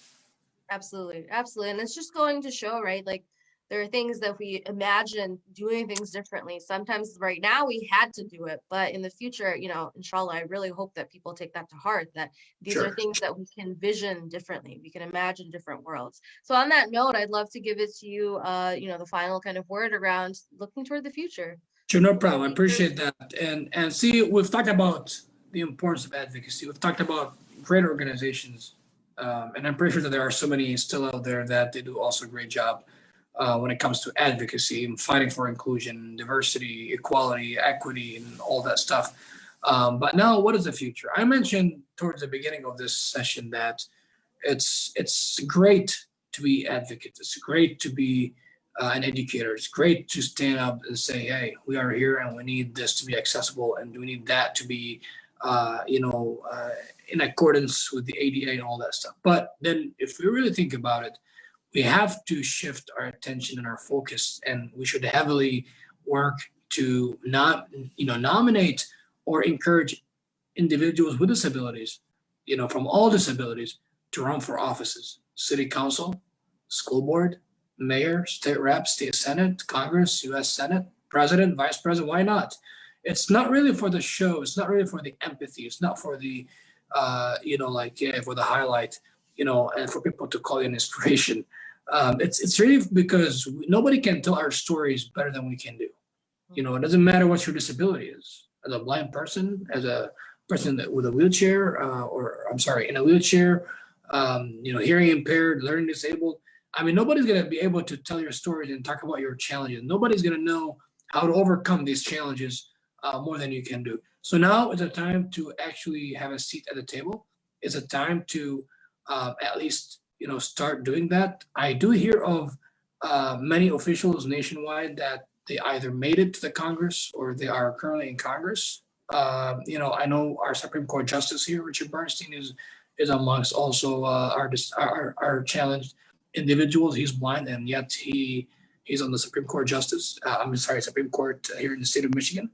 Absolutely, absolutely. And it's just going to show, right? Like there are things that we imagine doing things differently. Sometimes right now we had to do it, but in the future, you know, inshallah, I really hope that people take that to heart that these are things that we can vision differently. We can imagine different worlds. So on that note, I'd love to give it to you, uh, you know, the final kind of word around looking toward the future. Sure, no problem. I appreciate that. And and see, we've talked about the importance of advocacy. We've talked about great organizations, um, and I'm pretty sure that there are so many still out there that they do also a great job uh, when it comes to advocacy and fighting for inclusion, diversity, equality, equity, and all that stuff. Um, but now, what is the future? I mentioned towards the beginning of this session that it's it's great to be advocates. It's great to be uh, an educator. It's great to stand up and say, "Hey, we are here, and we need this to be accessible, and we need that to be, uh, you know, uh, in accordance with the ADA and all that stuff." But then, if we really think about it, we have to shift our attention and our focus, and we should heavily work to not, you know, nominate or encourage individuals with disabilities, you know, from all disabilities, to run for offices, city council, school board, mayor, state rep, state senate, Congress, US Senate, president, vice president, why not? It's not really for the show. It's not really for the empathy. It's not for the, uh, you know, like, yeah, for the highlight, you know, and for people to call you an inspiration. Um, it's, it's really because nobody can tell our stories better than we can do. You know, it doesn't matter what your disability is. As a blind person, as a person that with a wheelchair, uh, or I'm sorry, in a wheelchair, um, you know, hearing impaired, learning disabled, I mean, nobody's going to be able to tell your stories and talk about your challenges. Nobody's going to know how to overcome these challenges uh, more than you can do. So now is a time to actually have a seat at the table. It's a time to uh, at least you know start doing that. I do hear of uh, many officials nationwide that they either made it to the Congress or they are currently in Congress. Uh, you know, I know our Supreme Court Justice here, Richard Bernstein, is is amongst also uh, our our challenged individuals. He's blind and yet he he's on the Supreme Court Justice. Uh, I'm sorry, Supreme Court here in the state of Michigan.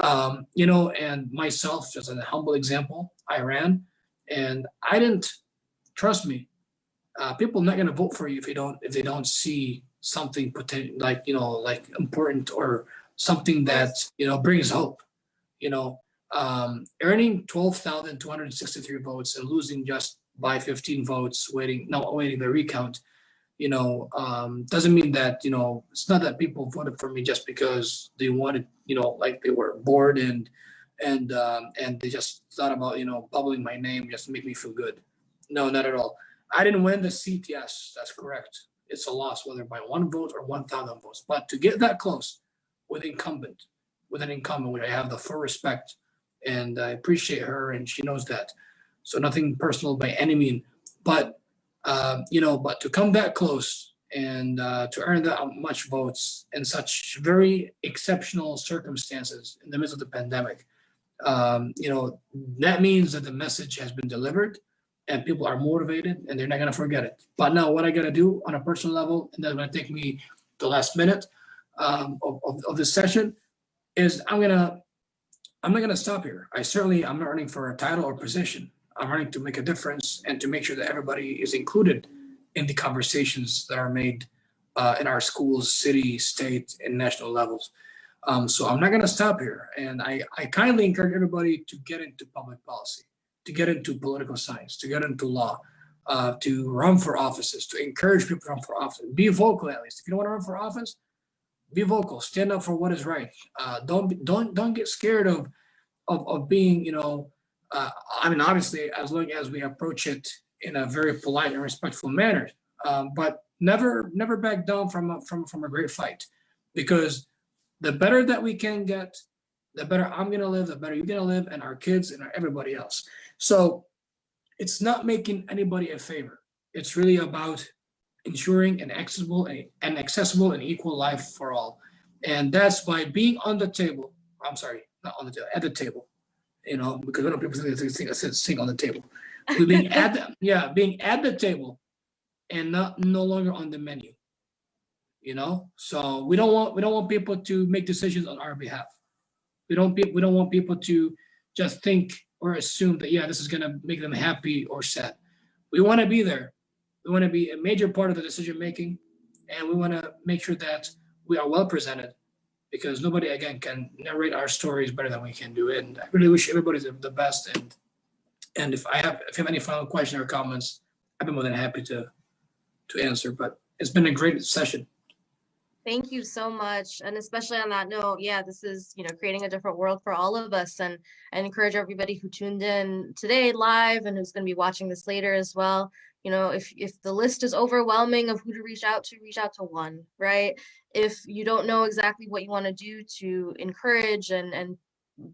Um, you know, and myself, just as a humble example, I ran, and I didn't trust me. Uh, people are not going to vote for you if you don't if they don't see something potent, like you know like important or something that you know brings hope. You know, um, earning twelve thousand two hundred sixty-three votes and losing just by fifteen votes, waiting no waiting the recount you know, um, doesn't mean that, you know, it's not that people voted for me just because they wanted, you know, like they were bored and, and, um, and they just thought about, you know, bubbling my name just to make me feel good. No, not at all. I didn't win the seat. Yes, that's correct. It's a loss, whether by one vote or 1,000 votes. But to get that close with incumbent, with an incumbent, which I have the full respect and I appreciate her and she knows that. So nothing personal by any mean, but uh, you know, but to come that close and uh, to earn that much votes in such very exceptional circumstances in the midst of the pandemic, um, you know, that means that the message has been delivered. and people are motivated and they're not gonna forget it. But now what I gotta do on a personal level, and that's gonna take me the last minute um, of, of, of this session, is I'm gonna, I'm not gonna stop here. I certainly, I'm not running for a title or position. I'm running to make a difference and to make sure that everybody is included in the conversations that are made uh, in our schools, city, state, and national levels. Um, so I'm not gonna stop here. And I, I kindly encourage everybody to get into public policy, to get into political science, to get into law, uh, to run for offices, to encourage people to run for office. Be vocal at least. If you don't wanna run for office, be vocal, stand up for what is right. Uh, don't, don't, don't get scared of, of, of being, you know, uh, I mean, obviously, as long as we approach it in a very polite and respectful manner, um, but never, never back down from, a- from, from a great fight. Because the better that we can get, the better I'm gonna live, the better you're gonna live, and our kids and everybody else. So it's not making anybody a favor. It's really about ensuring an accessible and an accessible and equal life for all. And that's by being on the table. I'm sorry, not on the table, at the table. You know, because we don't sing, sing, sing on the table. We're being at the, yeah, being at the table and not no longer on the menu. You know, so we don't want we don't want people to make decisions on our behalf. We don't be, we don't want people to just think or assume that yeah, this is gonna make them happy or sad. We want to be there. We want to be a major part of the decision making, and we want to make sure that we are well presented, because nobody again can narrate our stories better than we can do. And I really wish everybody the, the best. And and if I have if you have any final questions or comments, I'd be more than happy to to answer. But it's been a great session. Thank you so much. And especially on that note, yeah, this is, you know, creating a different world for all of us. And I encourage everybody who tuned in today live and who's going to be watching this later as well. You know, if if the list is overwhelming of who to reach out to, reach out to one, right? If you don't know exactly what you want to do to encourage and and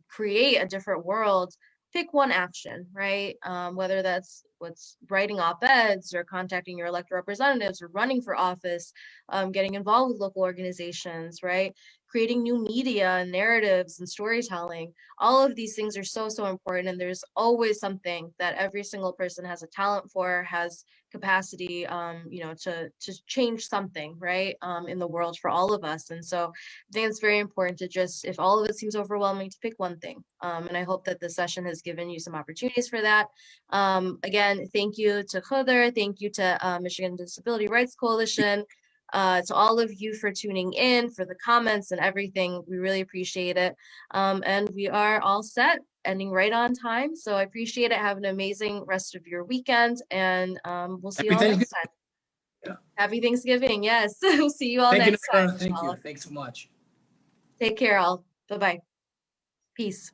create a different world, pick one action, right? Um, whether that's what's writing op-eds or contacting your elected representatives or running for office, um, getting involved with local organizations, right? Creating new media and narratives and storytelling. All of these things are so, so important. And there's always something that every single person has a talent for, has capacity, um, you know, to, to change something, right? Um, in the world for all of us. And so I think it's very important to just, if all of it seems overwhelming, to pick one thing. Um, and I hope that the session has given you some opportunities for that. Um, again, thank you to Khadr, thank you to uh, Michigan Disability Rights Coalition, uh, to all of you for tuning in, for the comments and everything. We really appreciate it. Um, and we are all set, ending right on time. So I appreciate it. Have an amazing rest of your weekend, and um, we'll see you all next time. Yeah. Happy Thanksgiving. Yes. we'll see you all Thank you, next Nora. time. Thank you. Thanks so much. Take care all. Bye-bye. Peace.